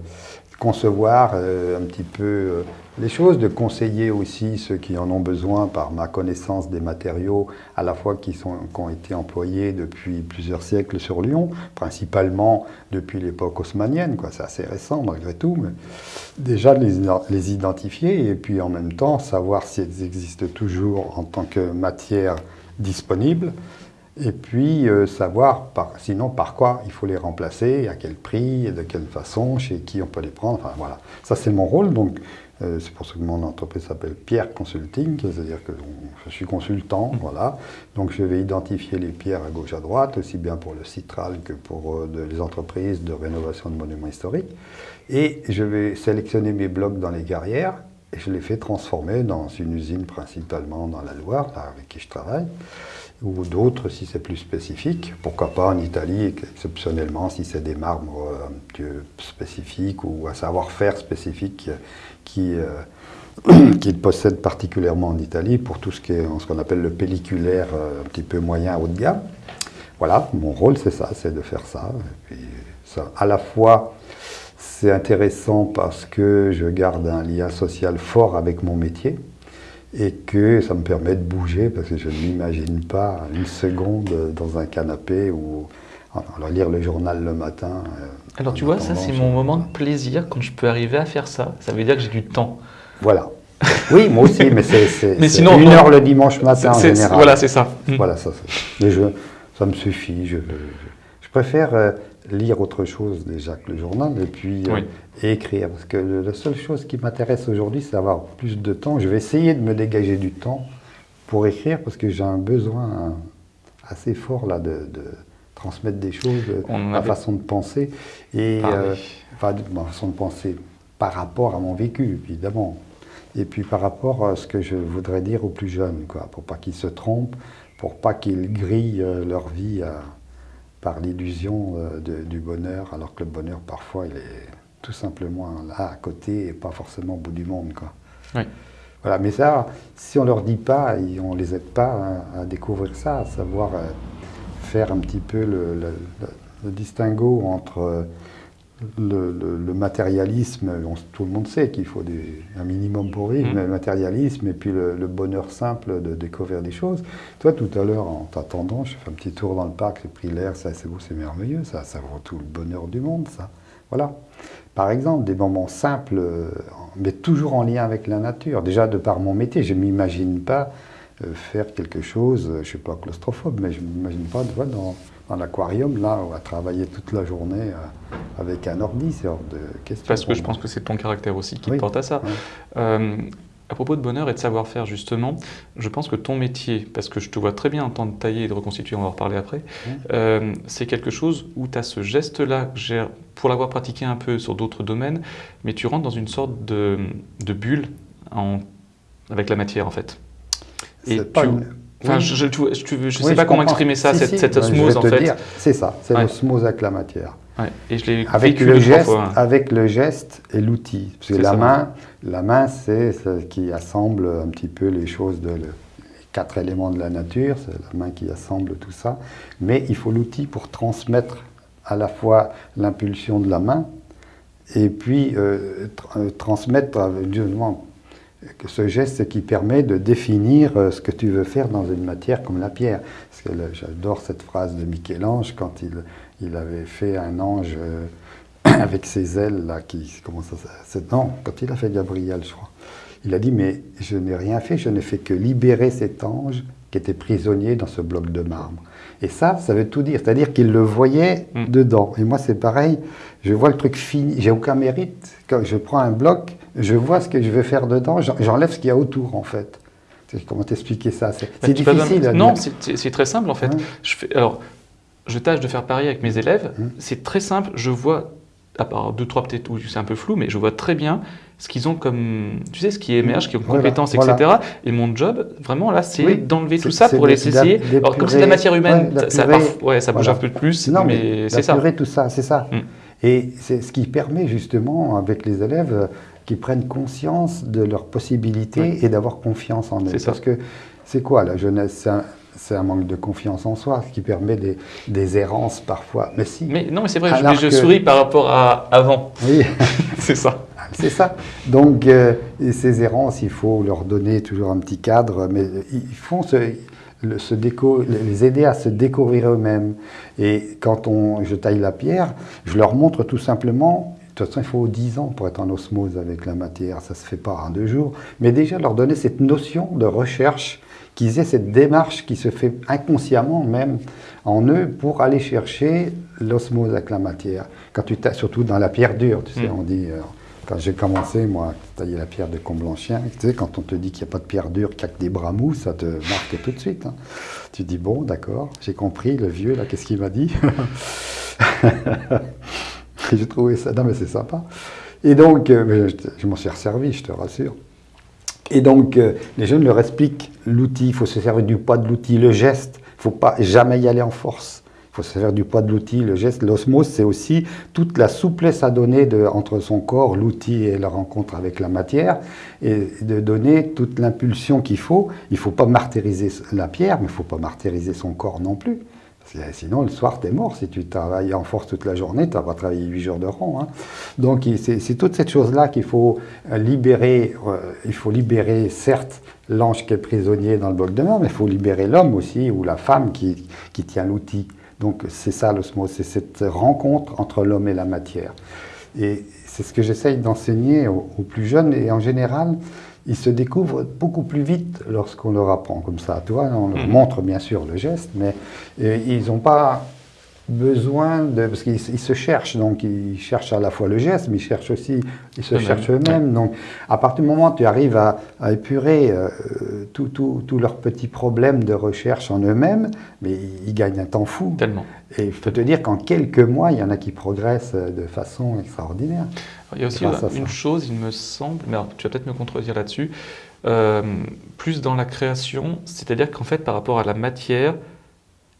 concevoir euh, un petit peu euh, les choses, de conseiller aussi ceux qui en ont besoin par ma connaissance des matériaux, à la fois qui, sont, qui ont été employés depuis plusieurs siècles sur Lyon, principalement depuis l'époque haussmanienne, c'est assez récent malgré tout, mais déjà les, les identifier et puis en même temps savoir si elles existent toujours en tant que matière disponible et puis euh, savoir sinon par quoi il faut les remplacer, à quel prix, de quelle façon, chez qui on peut les prendre. Enfin voilà, ça c'est mon rôle. Donc euh, c'est pour ça que mon entreprise s'appelle Pierre Consulting, c'est-à-dire que je suis consultant, voilà. Donc je vais identifier les pierres à gauche à droite, aussi bien pour le Citral que pour euh, les entreprises de rénovation de monuments historiques. Et je vais sélectionner mes blocs dans les carrières et je les fais transformer dans une usine principalement dans la Loire, avec qui je travaille ou d'autres si c'est plus spécifique. Pourquoi pas en Italie, exceptionnellement, si c'est des marbres euh, spécifiques ou un savoir-faire spécifique qui, euh, [CLEARS THROAT] qu'ils possèdent particulièrement en Italie pour tout ce qu'on appelle le pelliculaire euh, un petit peu moyen haut de gamme. Voilà, mon rôle c'est ça, c'est de faire ça. Et ça. À la fois, c'est intéressant parce que je garde un lien social fort avec mon métier et que ça me permet de bouger parce que je ne m'imagine pas une seconde dans un canapé ou alors lire le journal le matin. Euh, alors tu vois, ça c'est mon moment de plaisir quand je peux arriver à faire ça. Ça veut dire que j'ai du temps. Voilà. Oui, moi aussi, mais c'est [LAUGHS] une heure le dimanche matin en général. Voilà, c'est ça. Voilà, ça, mais je, ça me suffit. Je, je, préfère euh, lire autre chose déjà que le journal et puis euh, écrire. Parce que la seule chose qui m'intéresse aujourd'hui, c'est d'avoir plus de temps. Je vais essayer de me dégager du temps pour écrire parce que j'ai un besoin assez fort là de, transmettre des choses, ma façon de penser et euh, enfin, ma façon de penser par rapport à mon vécu évidemment. Et puis par rapport à ce que je voudrais dire aux plus jeunes, quoi, pour pas qu'ils se trompent, pour pas qu'ils grillent euh, leur vie à par l'illusion euh, du bonheur, alors que le bonheur, parfois, il est tout simplement là, à côté, et pas forcément au bout du monde. Quoi. Voilà, mais ça, si on leur dit pas, et on les aide pas à, découvrir ça, à savoir euh, faire un petit peu le, le distinguo entre euh, le, matérialisme, tout le monde sait qu'il faut un minimum pour vivre, mmh. mais le matérialisme et puis le, bonheur simple de découvrir des choses. Toi, tout à l'heure, en t'attendant, je fais un petit tour dans le parc, j'ai pris l'air, ça c'est beau, c'est merveilleux, ça, ça vaut tout le bonheur du monde, ça. Voilà. Par exemple, des moments simples, euh, mais toujours en lien avec la nature. Déjà, de par mon métier, je ne m'imagine pas euh, faire quelque chose, je ne suis pas claustrophobe, mais je ne m'imagine pas dans dans l'aquarium, là, on va travailler toute la journée euh, avec un ordi, c'est hors de question. Parce que je pense que c'est ton caractère aussi qui porte à ça. Euh, à propos de bonheur et de savoir-faire, justement, je pense que ton métier, parce que je te vois très bien en temps de tailler et de reconstituer, on va en reparler après, euh, c'est quelque chose où tu as ce geste-là, pour l'avoir pratiqué un peu sur d'autres domaines, mais tu rentres dans une sorte de, bulle en, avec la matière, en fait. Et tu, Enfin, je ne sais pas comment exprimer ça, cette, osmose en fait. C'est ça, c'est l'osmose avec la matière. Et je l'ai avec le geste, avec le geste et l'outil. Parce que la main, la main, c'est ce qui assemble un petit peu les choses de les quatre éléments de la nature. C'est la main qui assemble tout ça. Mais il faut l'outil pour transmettre à la fois l'impulsion de la main et puis euh, euh transmettre justement ce geste qui permet de définir euh, ce que tu veux faire dans une matière comme la pierre. J'adore cette phrase de Michel-Ange quand il, il, avait fait un ange euh, [CLEARS THROAT] avec ses ailes, là, qui, comment ça, non, quand il a fait Gabriel, je crois. Il a dit, mais je n'ai rien fait, je n'ai fait que libérer cet ange qui était prisonnier dans ce bloc de marbre. Et ça, ça veut tout dire. C'est-à-dire qu'il le voyait mm. dedans. Et moi, c'est pareil. Je vois le truc fini. J'ai aucun mérite. Quand je prends un bloc, je vois ce que je vais faire dedans. J'enlève ce qu'il y a autour, en fait. Comment t'expliquer ça? C'est bah, difficile. non, c'est très simple, en fait. Je fais, alors, je tâche de faire pareil avec mes élèves. Mm. C'est très simple. Je vois, à part deux, trois peut-être où c'est un peu flou, mais je vois très bien ce qu'ils ont comme, tu sais, ce qui émerge, qui ont compétences, etc. Et mon job, vraiment là, c'est d'enlever tout ça pour les essayer. Alors comme c'est de la matière humaine, ça, ouais, ça bouge un peu plus, non, mais, c'est ça. tout ça, c'est ça. Mm. Et c'est ce qui permet justement avec les élèves euh, qui prennent conscience de leurs possibilités et d'avoir confiance en eux. Parce que c'est quoi la jeunesse? C'est un manque de confiance en soi, ce qui permet des, des errances parfois. Mais si. Mais non, mais c'est vrai, je, je souris par rapport à avant. Oui. [LAUGHS] c'est ça. C'est ça. Donc, euh, ces errances, il faut leur donner toujours un petit cadre, mais ils font se déco les aider à se découvrir eux-mêmes. Et quand on, je taille la pierre, je leur montre tout simplement de toute façon, il faut 10 ans pour être en osmose avec la matière, ça ne se fait pas en deux jours. Mais déjà, leur donner cette notion de recherche, qu'ils aient cette démarche qui se fait inconsciemment même en eux pour aller chercher l'osmose avec la matière. Quand tu surtout dans la pierre dure, tu sais, mm. on dit... Euh, quand j'ai commencé, moi, à tailler la pierre de Comblanchien, tu sais, quand on te dit qu'il n'y a pas de pierre dure, qu'il n'y a que des bras mous, ça te marque tout de suite. Hein. Tu dis, bon, d'accord, j'ai compris, le vieux, là, qu'est-ce qu'il m'a dit? [LAUGHS] J'ai trouvé ça, non mais c'est sympa. Et donc, euh, je, m'en suis resservi, je te rassure. Et donc, euh, les jeunes leur expliquent l'outil, il faut se servir du poids de l'outil, le geste, il ne faut pas jamais y aller en force. Il faut se servir du poids de l'outil, le geste. L'osmose, c'est aussi toute la souplesse à donner de, entre son corps, l'outil et la rencontre avec la matière, et de donner toute l'impulsion qu'il faut. Il ne faut pas martyriser la pierre, mais il ne faut pas martyriser son corps non plus. Sinon, le soir, tu es mort. Si tu travailles en force toute la journée, tu vas travailler 8 jours de rang. Hein. Donc, c'est toute cette chose-là qu'il faut libérer. Euh, il faut libérer, certes, l'ange qui est prisonnier dans le bol de mer, mais il faut libérer l'homme aussi, ou la femme qui, qui tient l'outil. Donc, c'est ça l'osmose, c'est cette rencontre entre l'homme et la matière. Et c'est ce que j'essaye d'enseigner aux, plus jeunes. Et en général, ils se découvrent beaucoup plus vite lorsqu'on leur apprend comme ça. Tu vois, on leur mhm. montre bien sûr le geste, mais euh, ils n'ont pas besoin de... Parce qu'ils se cherchent, donc ils cherchent à la fois le geste, mais ils cherchent aussi, ils se cherchent eux-mêmes. Donc à partir du moment où tu arrives à, épurer euh, tous leurs petits problèmes de recherche en eux-mêmes, mais ils, gagnent un temps fou. Tellement. Et je peux te dire qu'en quelques mois, il y en a qui progressent de façon extraordinaire. Il y a aussi une chose, il me semble, mais tu vas peut-être me contredire là-dessus, euh, plus dans la création, c'est-à-dire qu'en fait, par rapport à la matière,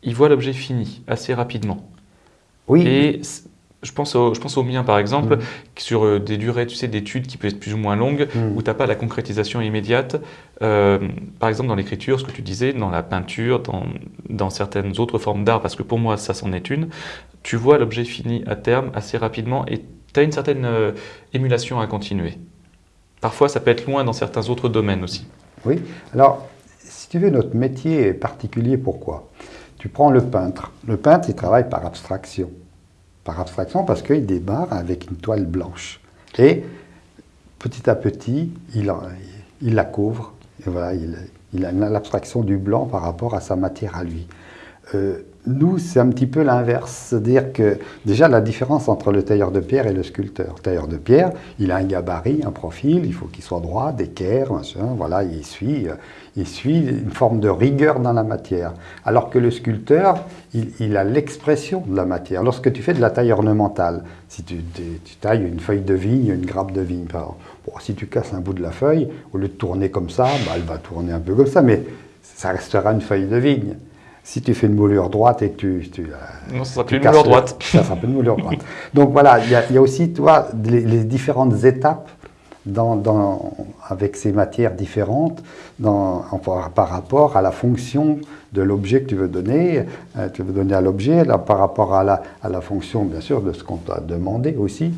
il voit l'objet fini assez rapidement. Oui. Et je pense, au, je pense au mien, par exemple, mm. sur euh, des durées tu sais, d'études qui peuvent être plus ou moins longues, mm. où tu n'as pas la concrétisation immédiate. Euh, par exemple, dans l'écriture, ce que tu disais, dans la peinture, dans, dans certaines autres formes d'art, parce que pour moi, ça c'en est une, tu vois l'objet fini à terme assez rapidement et tu as une certaine euh, émulation à continuer. Parfois, ça peut être loin dans certains autres domaines aussi. Oui, alors, si tu veux, notre métier est particulier, pourquoi? Tu prends le peintre. Le peintre, il travaille par abstraction. Par abstraction parce qu'il démarre avec une toile blanche. Et petit à petit, il, la couvre. Et voilà, il, il a l'abstraction du blanc par rapport à sa matière à lui. Euh, nous, c'est un petit peu l'inverse. C'est-à-dire que déjà la différence entre le tailleur de pierre et le sculpteur. Le tailleur de pierre, il a un gabarit, un profil, il faut qu'il soit droit, d'équerre, machin, voilà, il suit, euh, il suit une forme de rigueur dans la matière. Alors que le sculpteur, il, a l'expression de la matière. Lorsque tu fais de la taille ornementale, si tu, tailles une feuille de vigne, une grappe de vigne, si tu casses un bout de la feuille, au lieu de tourner comme ça, bah, elle va tourner un peu comme ça, mais ça restera une feuille de vigne. Si tu fais une moulure droite et tu... tu non, ça sera plus une moulure droite. Ça sera plus une moulure droite. [LAUGHS] Donc voilà, il y, a aussi, toi, les, différentes étapes dans, avec ces matières différentes dans, par rapport à la fonction de l'objet que tu veux donner, euh, tu veux donner à l'objet, par rapport à la, à la fonction, bien sûr, de ce qu'on t'a demandé aussi.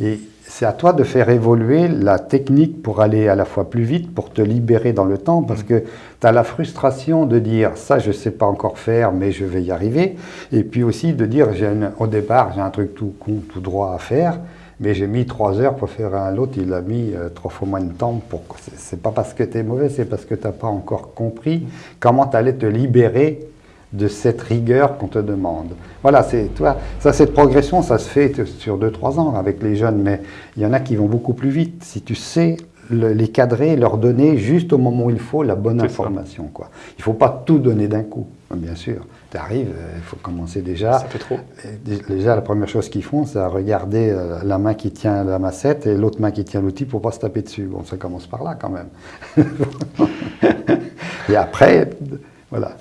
Et c'est à toi de faire évoluer la technique pour aller à la fois plus vite, pour te libérer dans le temps, parce que tu as la frustration de dire ça je ne sais pas encore faire, mais je vais y arriver, et puis aussi de dire au départ j'ai un truc tout con, tout droit à faire, mais j'ai mis trois heures pour faire un, l'autre il a mis euh, trois fois moins de temps. Pour... C'est pas parce que tu es mauvais, c'est parce que tu n'as pas encore compris comment tu allais te libérer de cette rigueur qu'on te demande. Voilà, c'est toi, ça cette progression, ça se fait sur 2-3 ans avec les jeunes, mais il y en a qui vont beaucoup plus vite. Si tu sais les cadrer, leur donner juste au moment où il faut la bonne information. Quoi. Il ne faut pas tout donner d'un coup, bien sûr. Tu arrives, euh, il faut commencer déjà. Ça fait trop. Déjà, la première chose qu'ils font, c'est regarder euh, la main qui tient la massette et l'autre main qui tient l'outil pour ne pas se taper dessus. Bon, ça commence par là quand même. [LAUGHS] et après, voilà.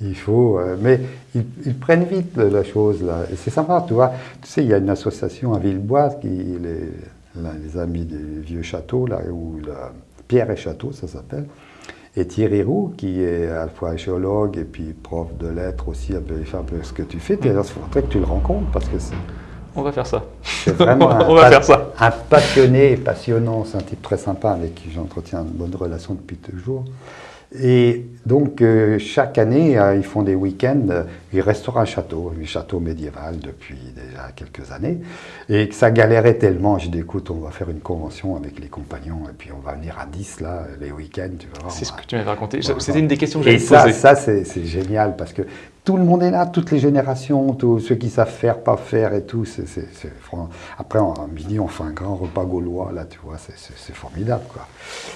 Il faut, euh, mais ils, prennent vite la chose là. Et c'est sympa, tu vois. Tu sais, il y a une association à Villebois, qui les, les amis des vieux châteaux là, où Pierre et Château, ça s'appelle. Et Thierry Roux, qui est à la fois géologue et puis prof de lettres aussi, peu ce que tu fais, il faudrait que tu le rencontres parce que c'est on va faire ça. C'est vraiment [LAUGHS] on va faire ça. un passionné et passionnant. C'est un type très sympa avec qui j'entretiens une bonne relation depuis toujours. Et donc, euh, chaque année, euh, ils font des week-ends. Euh, ils restaurent un château, un château médiéval depuis déjà quelques années. Et que ça galérait tellement. J'ai dit, écoute, on va faire une convention avec les compagnons et puis on va venir à 10 là, les week-ends. C'est ce que tu m'avais raconté. C'était une des questions que j'avais posées. Et ça, ça c'est génial parce que tout le monde est là, toutes les générations, tous ceux qui savent faire, pas faire et tout. c'est Après, à midi, on fait un grand repas gaulois, là, tu vois, c'est formidable, quoi.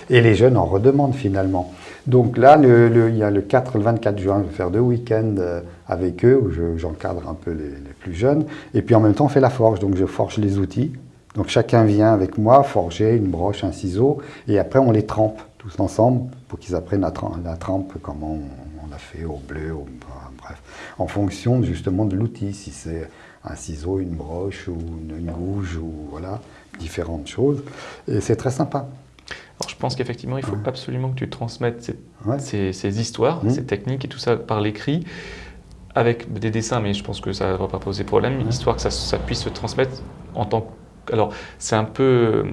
Et les jeunes en redemandent finalement. Donc là, le, il y a le 4, le 24 juin, je vais faire deux week-ends euh, avec eux, où j'encadre un peu les, plus jeunes. Et puis en même temps, on fait la forge, donc je forge les outils. Donc chacun vient avec moi forger une broche, un ciseau, et après on les trempe tous ensemble pour qu'ils apprennent la, la trempe, comment on, on, a fait au bleu, au en fonction justement de l'outil, si c'est un ciseau, une broche ou une, gouge ou voilà, différentes choses. Et c'est très sympa. Alors, je pense qu'effectivement, il faut absolument que tu transmettes ces, histoires, mmh. ces techniques et tout ça par l'écrit, avec des dessins, mais je pense que ça ne va pas poser problème, histoire que ça, ça, puisse se transmettre en tant que... Alors, c'est un peu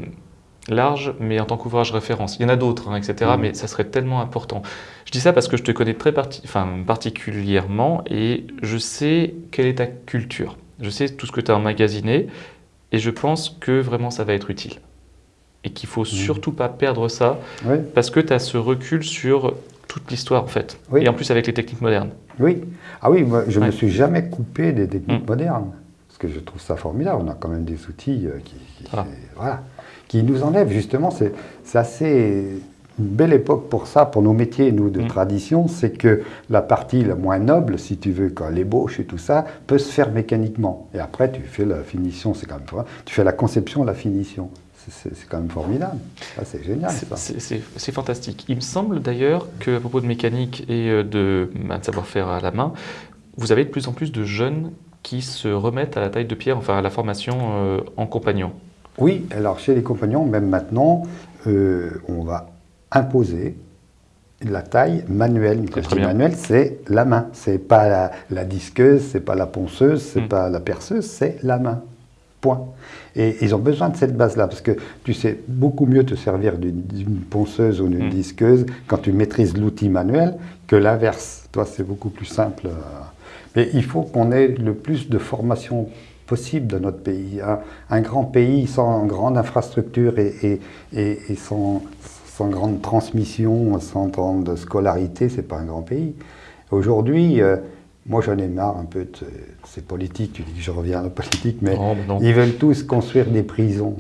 large, mais en tant qu'ouvrage référence. Il y en a d'autres, hein, etc., mm. mais ça serait tellement important. Je dis ça parce que je te connais très enfin, particulièrement et je sais quelle est ta culture. Je sais tout ce que tu as emmagasiné et je pense que vraiment ça va être utile. Et qu'il faut mm. surtout pas perdre ça parce que tu as ce recul sur toute l'histoire en fait. Et en plus avec les techniques modernes. Oui. Ah oui, moi, je ne me suis jamais coupé des techniques mm. modernes. Parce que je trouve ça formidable. On a quand même des outils euh, qui... voilà qui nous enlève justement, c'est assez une belle époque pour ça, pour nos métiers, nous, de mm. tradition, c'est que la partie la moins noble, si tu veux, quand l'ébauche et tout ça, peut se faire mécaniquement. Et après, tu fais la finition, c'est quand même tu fais la conception, la finition. C'est quand même formidable. C'est génial. C'est fantastique. Il me semble d'ailleurs qu'à propos de mécanique et euh, de, bah, de savoir-faire à la main, vous avez de plus en plus de jeunes qui se remettent à la taille de pierre, enfin à la formation euh, en compagnon. Oui, alors chez les compagnons, même maintenant, euh, on va imposer la taille manuelle. Quand je manuelle, c'est la main. C'est pas la, la disqueuse, c'est pas la ponceuse, c'est hmm. pas la perceuse, c'est la main. Point. Et ils ont besoin de cette base-là, parce que tu sais beaucoup mieux te servir d'une ponceuse ou d'une hmm. disqueuse quand tu maîtrises l'outil manuel que l'inverse. Toi, c'est beaucoup plus simple. Mais il faut qu'on ait le plus de formation possible dans notre pays. Un, grand pays sans grande infrastructure et, et, et, sans, sans, grande transmission, sans grande scolarité, c'est pas un grand pays. Aujourd'hui, euh, moi j'en ai marre un peu de ces politiques, tu dis que je reviens à la politique, mais ils veulent tous construire des prisons.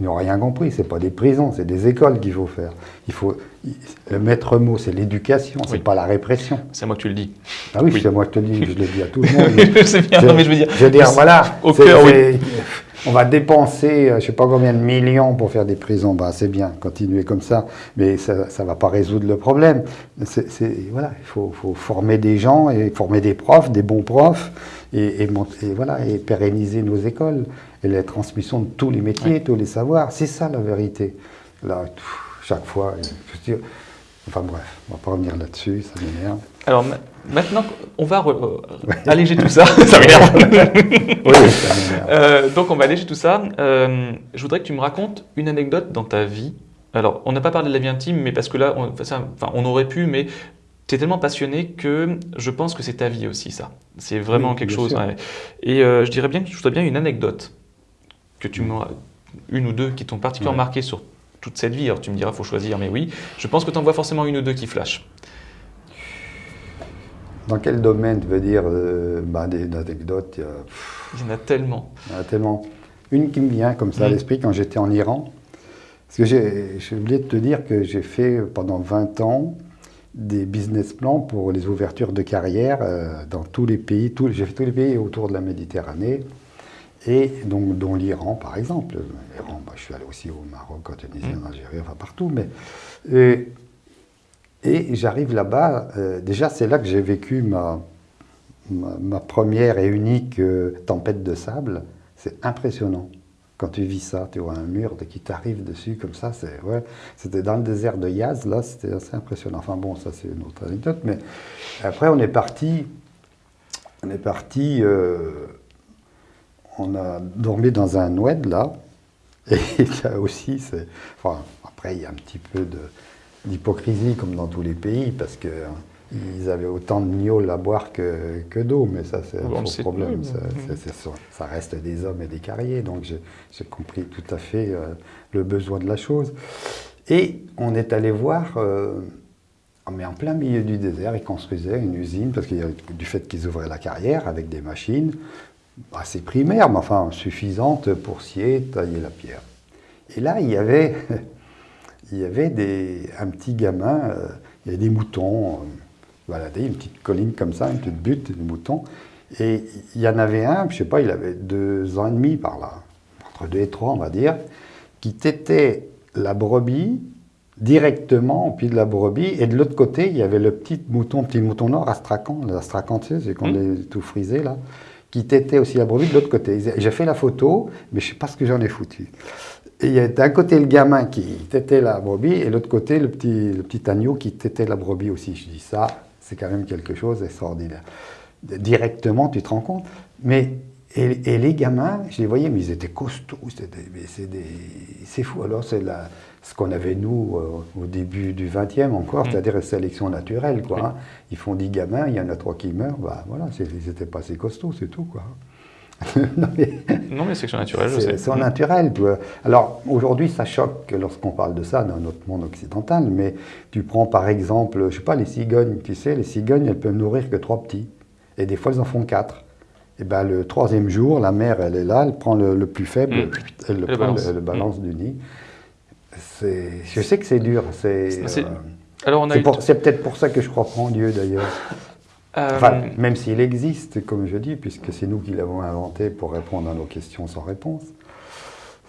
Ils n'ont rien compris, ce pas des prisons, c'est des écoles qu'il faut faire. Il faut, le maître mot, c'est l'éducation, c'est pas la répression. C'est moi que tu le dis. Ah oui, c'est moi que te le dis, je le dis à tout le monde. [LAUGHS] je sais bien, mais je veux dire. Je veux dire, voilà, on va dépenser, euh, je sais pas combien de millions pour faire des prisons. Bah, c'est bien, continuer comme ça, mais ça ne va pas résoudre le problème. Voilà, il faut, faut, former des gens et former des profs, des bons profs, et, et, voilà, et pérenniser nos écoles et la transmission de tous les métiers, tous les savoirs. C'est ça la vérité. Là, chaque fois, je enfin bref, on va pas revenir là-dessus, ça m'énerve. Alors maintenant, on va euh, alléger tout ça. [LAUGHS] [LAUGHS] ça m'énerve. Euh, donc on va alléger tout ça. Euh, je voudrais que tu me racontes une anecdote dans ta vie. Alors, on n'a pas parlé de la vie intime, mais parce que là, on, enfin, on aurait pu, mais tu es tellement passionné que je pense que c'est ta vie aussi, ça. C'est vraiment quelque chose. Et je dirais bien que je voudrais bien une anecdote que tu une ou deux qui t'ont particulièrement marqué sur toute cette vie. Alors tu me diras, il faut choisir, mais oui. Je pense que tu en vois forcément une ou deux qui flashent. Dans quel domaine, tu veux dire, euh, bah, des anecdotes il y, en a tellement. Il y en a tellement. Une qui me vient comme ça à mm. l'esprit quand j'étais en Iran. Parce que j'ai oublié de te dire que j'ai fait pendant 20 ans des business plans pour les ouvertures de carrière euh, dans tous les pays. J'ai fait tous les pays autour de la Méditerranée et donc, dont l'Iran, par exemple. L'Iran, bah, je suis allé aussi au Maroc, en Tunisie, en Algérie, enfin partout. Mais, et, j'arrive là-bas, euh, déjà c'est là que j'ai vécu ma, ma, première et unique euh, tempête de sable. C'est impressionnant. quand tu vis ça, tu vois un mur qui t'arrive dessus comme ça, c'est ouais, c'était dans le désert de Yaz, là, c'était assez impressionnant. Enfin bon, ça c'est une autre anecdote, mais après on est parti, on est parti, euh, on a dormi dans un oued là, et [LAUGHS] ça aussi, c'est, enfin après il y a un petit peu d'hypocrisie comme dans tous les pays, parce que ils avaient autant de gnôle à boire que, que d'eau, mais ça, c'est un faux problème. Ça, reste des hommes et des carriers, donc j'ai compris tout à fait euh, le besoin de la chose. Et on est allé voir, euh, mais en plein milieu du désert, ils construisaient une usine, parce qu'il du fait qu'ils ouvraient la carrière avec des machines assez primaires, mais enfin suffisantes pour scier, tailler la pierre. Et là, il y avait, [LAUGHS] il y avait des, un petit gamin, euh, il y avait des moutons balader, une petite colline comme ça, une petite butte, des moutons. Et il y en avait un, je sais pas, il avait deux ans et demi par là, entre deux et trois, on va dire, qui tétait la brebis directement au pied de la brebis. Et de l'autre côté, il y avait le petit mouton, petit mouton noir, astracan. L'astracan, tu sais, c'est qu'on mmh. est tout frisé là, qui tétait aussi la brebis de l'autre côté. J'ai fait la photo, mais je sais pas ce que j'en ai foutu. Il y a d'un côté le gamin qui tétait la brebis, et de l'autre côté le petit, le petit agneau qui tétait la brebis aussi. Je dis ça, c'est quand même quelque chose d'extraordinaire. Directement, tu te rends compte. Mais, et, les gamins, je les voyais, mais ils étaient costauds. C'est fou. Alors, c'est ce qu'on avait, nous, euh, au début du 20e encore, mm. c'est-à-dire la sélection naturelle. Quoi, hein. Ils font 10 gamins, il y en a trois qui meurent. Bah, voilà, ils n'étaient pas assez costauds, c'est tout. Quoi. [LAUGHS] non, mais, non, mais naturelle, je sais. C'est naturel. Alors, aujourd'hui, ça choque lorsqu'on parle de ça dans notre monde occidental, mais tu prends par exemple, je sais pas, les cigognes, tu sais, les cigognes, elles peuvent nourrir que trois petits. Et des fois, elles en font quatre. Et ben le troisième jour, la mère, elle est là, elle prend le, plus faible, mm. elle le prend, balance, le, balance mm. du nid. Je sais que c'est dur. C'est euh, peut-être pour ça que je crois pas en Dieu, d'ailleurs. [LAUGHS] Enfin, euh, même s'il existe, comme je dis, puisque c'est nous qui l'avons inventé pour répondre à nos questions sans réponse.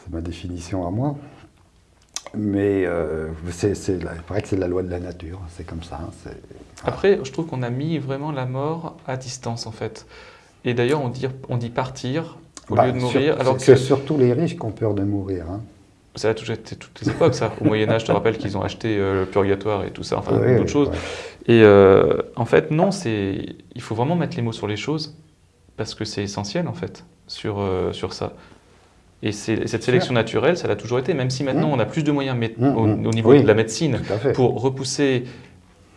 C'est ma définition à moi. Mais euh, c'est, paraît que c'est la loi de la nature, c'est comme ça. Hein, Après, je trouve qu'on a mis vraiment la mort à distance, en fait. Et d'ailleurs, on dit, on dit partir au bah, lieu de mourir. alors que... C'est surtout les riches qui ont peur de mourir. Hein. Ça a toujours été toutes les époques, ça. Au Moyen-Âge, je te rappelle qu'ils ont acheté euh, le purgatoire et tout ça, enfin, d'autres choses. Et euh, en fait, non, c'est, il faut vraiment mettre les mots sur les choses, parce que c'est essentiel, en fait, sur, euh, sur ça. Et cette sélection naturelle, ça l'a toujours été, même si maintenant mmh. on a plus de moyens mmh, au, mmh. au, niveau de la médecine pour repousser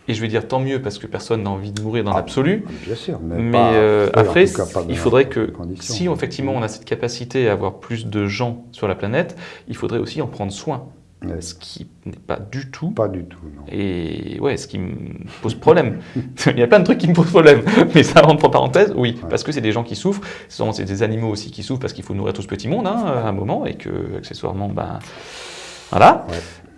et je vais dire tant mieux parce que personne n'a envie de mourir dans ah, l'absolu. Bien sûr, mais, euh, après, il faudrait que si effectivement on a cette capacité à avoir plus de gens sur la planète, il faudrait aussi en prendre soin. Ce qui n'est pas du tout. Pas du tout, non. Et ouais, ce qui me pose problème. [LAUGHS] il y a plein de trucs qui me posent problème. Mais ça entre parenthèses, oui, parce que c'est des gens qui souffrent. C'est des animaux aussi qui souffrent parce qu'il faut nourrir tout ce petit monde hein, à un moment et que, accessoirement, ben. Voilà.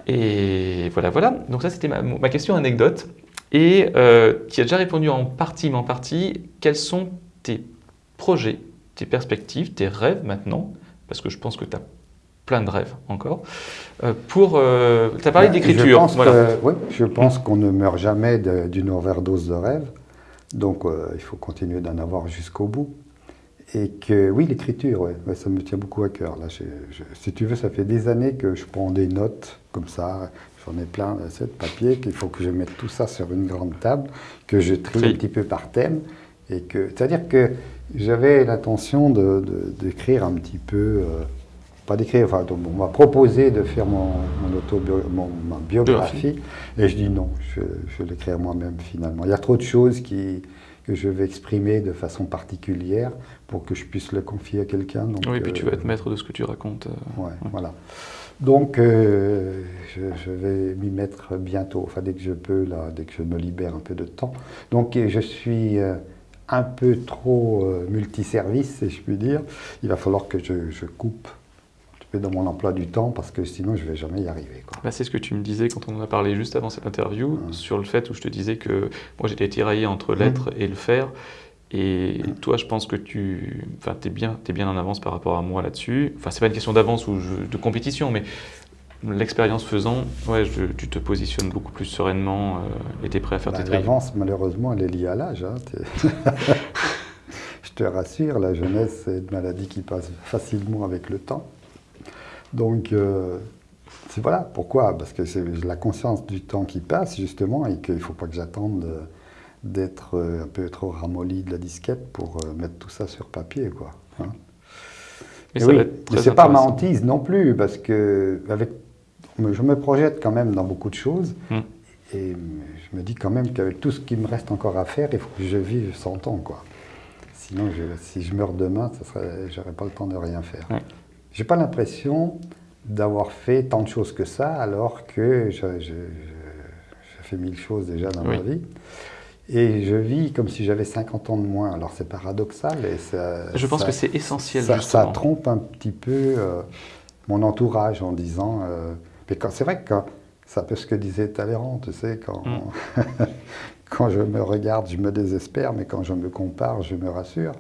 Et voilà, voilà. Donc ça, c'était ma, question anecdote. Et euh, tu as déjà répondu en partie, mais en partie, quels sont tes projets, tes perspectives, tes rêves maintenant? Parce que je pense que tu as plein de rêves encore. Euh, pour, euh, tu as parlé d'écriture. oui, je pense qu'on ne meurt jamais d'une overdose de rêves. Donc il faut continuer d'en avoir jusqu'au bout. Et que oui, l'écriture, ouais, ça me tient beaucoup à cœur. Là, si tu veux, ça fait des années que je prends des notes comme ça. J'en ai plein de papier qu'il faut que je mette tout ça sur une grande table, que je trie un petit peu par thème. Et que, c'est-à-dire que j'avais l'intention d'écrire un petit peu, euh, pas d'écrire, enfin, on m'a proposé de faire mon, mon, ma biographie, et je dis non, je, je vais l'écrire moi-même finalement. Il y a trop de choses qui, que je vais exprimer de façon particulière pour que je puisse le confier à quelqu'un. Oui, et puis tu vas être euh, maître de ce que tu racontes. Euh, ouais, voilà. Donc, euh, je, vais m'y mettre bientôt, enfin dès que je peux, là, dès que je me libère un peu de temps. Donc, je suis un peu trop multiservice, si je puis dire. Il va falloir que je coupe dans mon emploi du temps parce que sinon je ne vais jamais y arriver. Bah, c'est ce que tu me disais quand on en a parlé juste avant cette interview, sur le fait où je te disais que moi j'étais tiraillé entre mmh. l'être et le faire. Et toi, je pense que tu enfin, es, bien, es bien en avance par rapport à moi là-dessus. Enfin, c'est pas une question d'avance ou de compétition, mais l'expérience faisant, ouais, tu te positionnes beaucoup plus sereinement euh, et tu es prêt à faire bah, tes tri. L'avance, malheureusement, elle est liée à l'âge. Hein, [LAUGHS] je te rassure, la jeunesse, c'est une maladie qui passe facilement avec le temps. Donc, euh, c'est voilà, pourquoi? Parce que c'est la conscience du temps qui passe, justement, et qu'il ne faut pas que j'attende euh, d'être euh, un peu trop ramolli de la disquette pour mettre tout ça sur papier, quoi. Hein. Mais, oui, c'est pas ma hantise non plus, parce que avec, je me projette quand même dans beaucoup de choses, hum. et je me dis quand même qu'avec tout ce qui me reste encore à faire, il faut que je vive 100 ans, quoi. Sinon, si je meurs demain, je n'aurai pas le temps de rien faire. J'ai pas l'impression d'avoir fait tant de choses que ça, alors que j'ai fait mille choses déjà dans ma vie. Et je vis comme si j'avais 50 ans de moins. Alors c'est paradoxal. Et ça, je pense que c'est essentiel. Ça, ça, trompe un petit peu euh, mon entourage en disant. Euh, mais c'est vrai que ça peut ce que disait Talleyrand, tu sais, quand, mm. [LAUGHS] quand je me regarde, je me désespère, mais quand je me compare, je me rassure.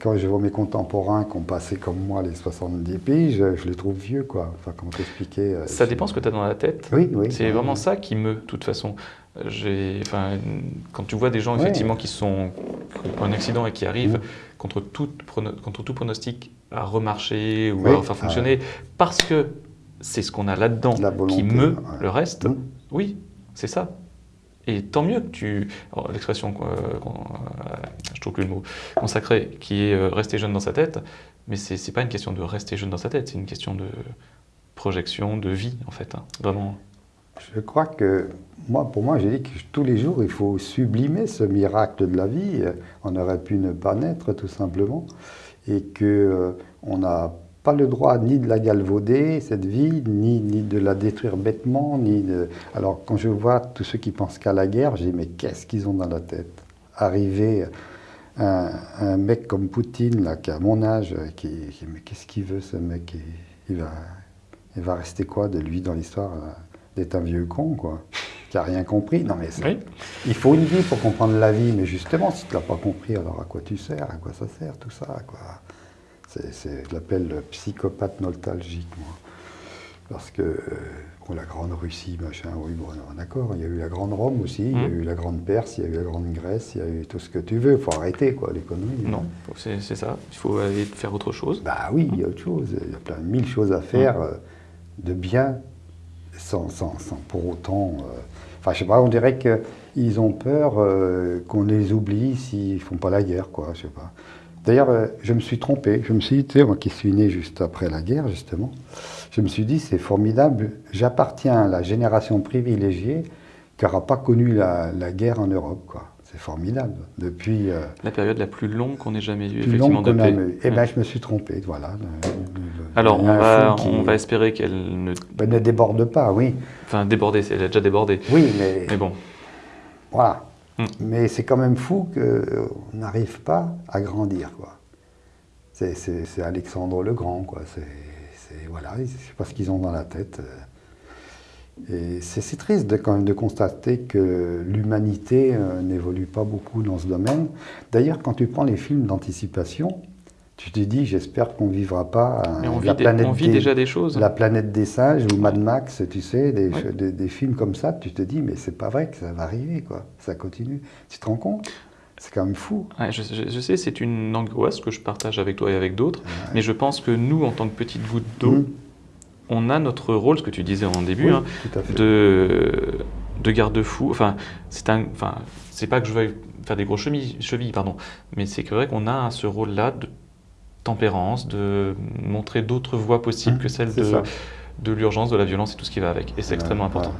quand je vois mes contemporains qui ont passé comme moi les 70 pays, je, les trouve vieux, quoi. Enfin, comment t'expliquer euh, Ça dépend ce que tu as dans la tête. Oui, oui. C'est vraiment ça qui me, de toute façon. Enfin, quand tu vois des gens, effectivement, qui sont qui un accident et qui arrivent mm. contre, tout, contre tout pronostic à remarcher ou à faire fonctionner, parce que c'est ce qu'on a là-dedans qui meut le reste, mm. oui, c'est ça. Et tant mieux que tu. L'expression, euh, je trouve plus le mot, consacré, qui est euh, rester jeune dans sa tête, mais ce n'est pas une question de rester jeune dans sa tête, c'est une question de projection, de vie, en fait. Hein, vraiment. Je crois que, moi, pour moi, j'ai dit que tous les jours, il faut sublimer ce miracle de la vie. On aurait pu ne pas naître, tout simplement. Et qu'on euh, n'a pas le droit ni de la galvauder, cette vie, ni, ni de la détruire bêtement, ni. Alors, quand je vois tous ceux qui pensent qu'à la guerre, dis, mais qu'est-ce qu'ils ont dans la tête? Arriver un, mec comme Poutine, là, qui a mon âge, qui, mais qu'est-ce qu'il veut, ce mec? Il, va, il va rester quoi de lui dans l'histoire D'être un vieux con, quoi qui n'a rien compris. Non, mais il faut une vie pour comprendre la vie, mais justement, si tu ne l'as pas compris, alors à quoi tu sers À quoi ça sert, tout ça quoi c'est, je l'appelle psychopathe nostalgique, moi. Parce que, euh, la Grande Russie, machin, oui, bon, d'accord, il y a eu la Grande Rome aussi, il y a mmh. eu la Grande Perse, il y a eu la Grande Grèce, il y a eu tout ce que tu veux. Il faut arrêter, quoi, l'économie. Non, c'est, ça. Il faut aller faire autre chose. Bah oui, il y a autre chose. Il y a plein de mille choses à faire mmh. euh, de bien, sans, sans, sans pour autant. Euh, enfin, je sais pas, on dirait qu'ils ont peur qu'on les oublie s'ils font pas la guerre, quoi, je sais pas. D'ailleurs, euh, je me suis trompé. Je me suis dit, tu sais, moi qui suis né juste après la guerre, justement, je me suis dit, c'est formidable, j'appartiens à la génération privilégiée qui n'aura pas connu la, guerre en Europe, quoi. C'est formidable. Depuis. Euh, la période la plus longue qu'on ait jamais eue, effectivement, de paix. Eh bien, je me suis trompé, voilà. Alors, on va, on va espérer qu'elle ne... Ben, ne déborde pas, oui. Enfin, déborder, elle a déjà débordé. Oui, mais... Mais bon. Voilà. Mm. Mais c'est quand même fou qu'on n'arrive pas à grandir. Quoi. C'est, Alexandre le Grand. Quoi. C'est, voilà, je sais pas ce qu'ils ont dans la tête. Et c'est, triste de, quand même de constater que l'humanité euh, n'évolue pas beaucoup dans ce domaine. D'ailleurs, quand tu prends les films d'anticipation, tu te dis, j'espère qu'on ne vivra pas on la vit planète vit déjà des choses. La planète des singes ou Mad Max, tu sais, des, des, films comme ça, tu te dis, mais c'est pas vrai que ça va arriver, quoi. Ça continue. Tu te rends compte? C'est quand même fou. je, sais, c'est une angoisse que je partage avec toi et avec d'autres, mais je pense que nous, en tant que petite goutte d'eau, mmh. on a notre rôle, ce que tu disais en début, hein, de, de garde-fou. Enfin, c'est un, enfin, c'est pas que je veuille faire des gros chevilles, chevilles pardon, mais c'est vrai qu'on a ce rôle-là de tempérance, de montrer d'autres voies possibles que celles de, de l'urgence, de la violence et tout ce qui va avec. Et c'est extrêmement important.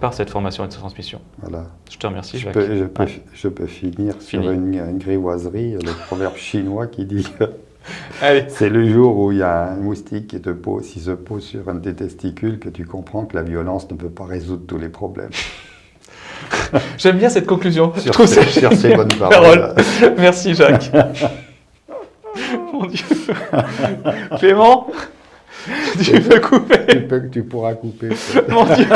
Par cette formation et cette transmission. Voilà. Je te remercie, je Peux, je, peux, je, peux, finir sur une, grivoiserie, le proverbe chinois qui dit [LAUGHS] c'est le jour où il y a un moustique qui, te pose, qui se pose sur un de tes testicules que tu comprends que la violence ne peut pas résoudre tous les problèmes. [LAUGHS] J'aime bien cette conclusion. Sur, je trouve ces, sur ces bonnes paroles. Merci Jacques. [LAUGHS] Mon Dieu. [LAUGHS] Clément, tu peux couper. Tu, peux, tu pourras couper. [LAUGHS] Mon Dieu.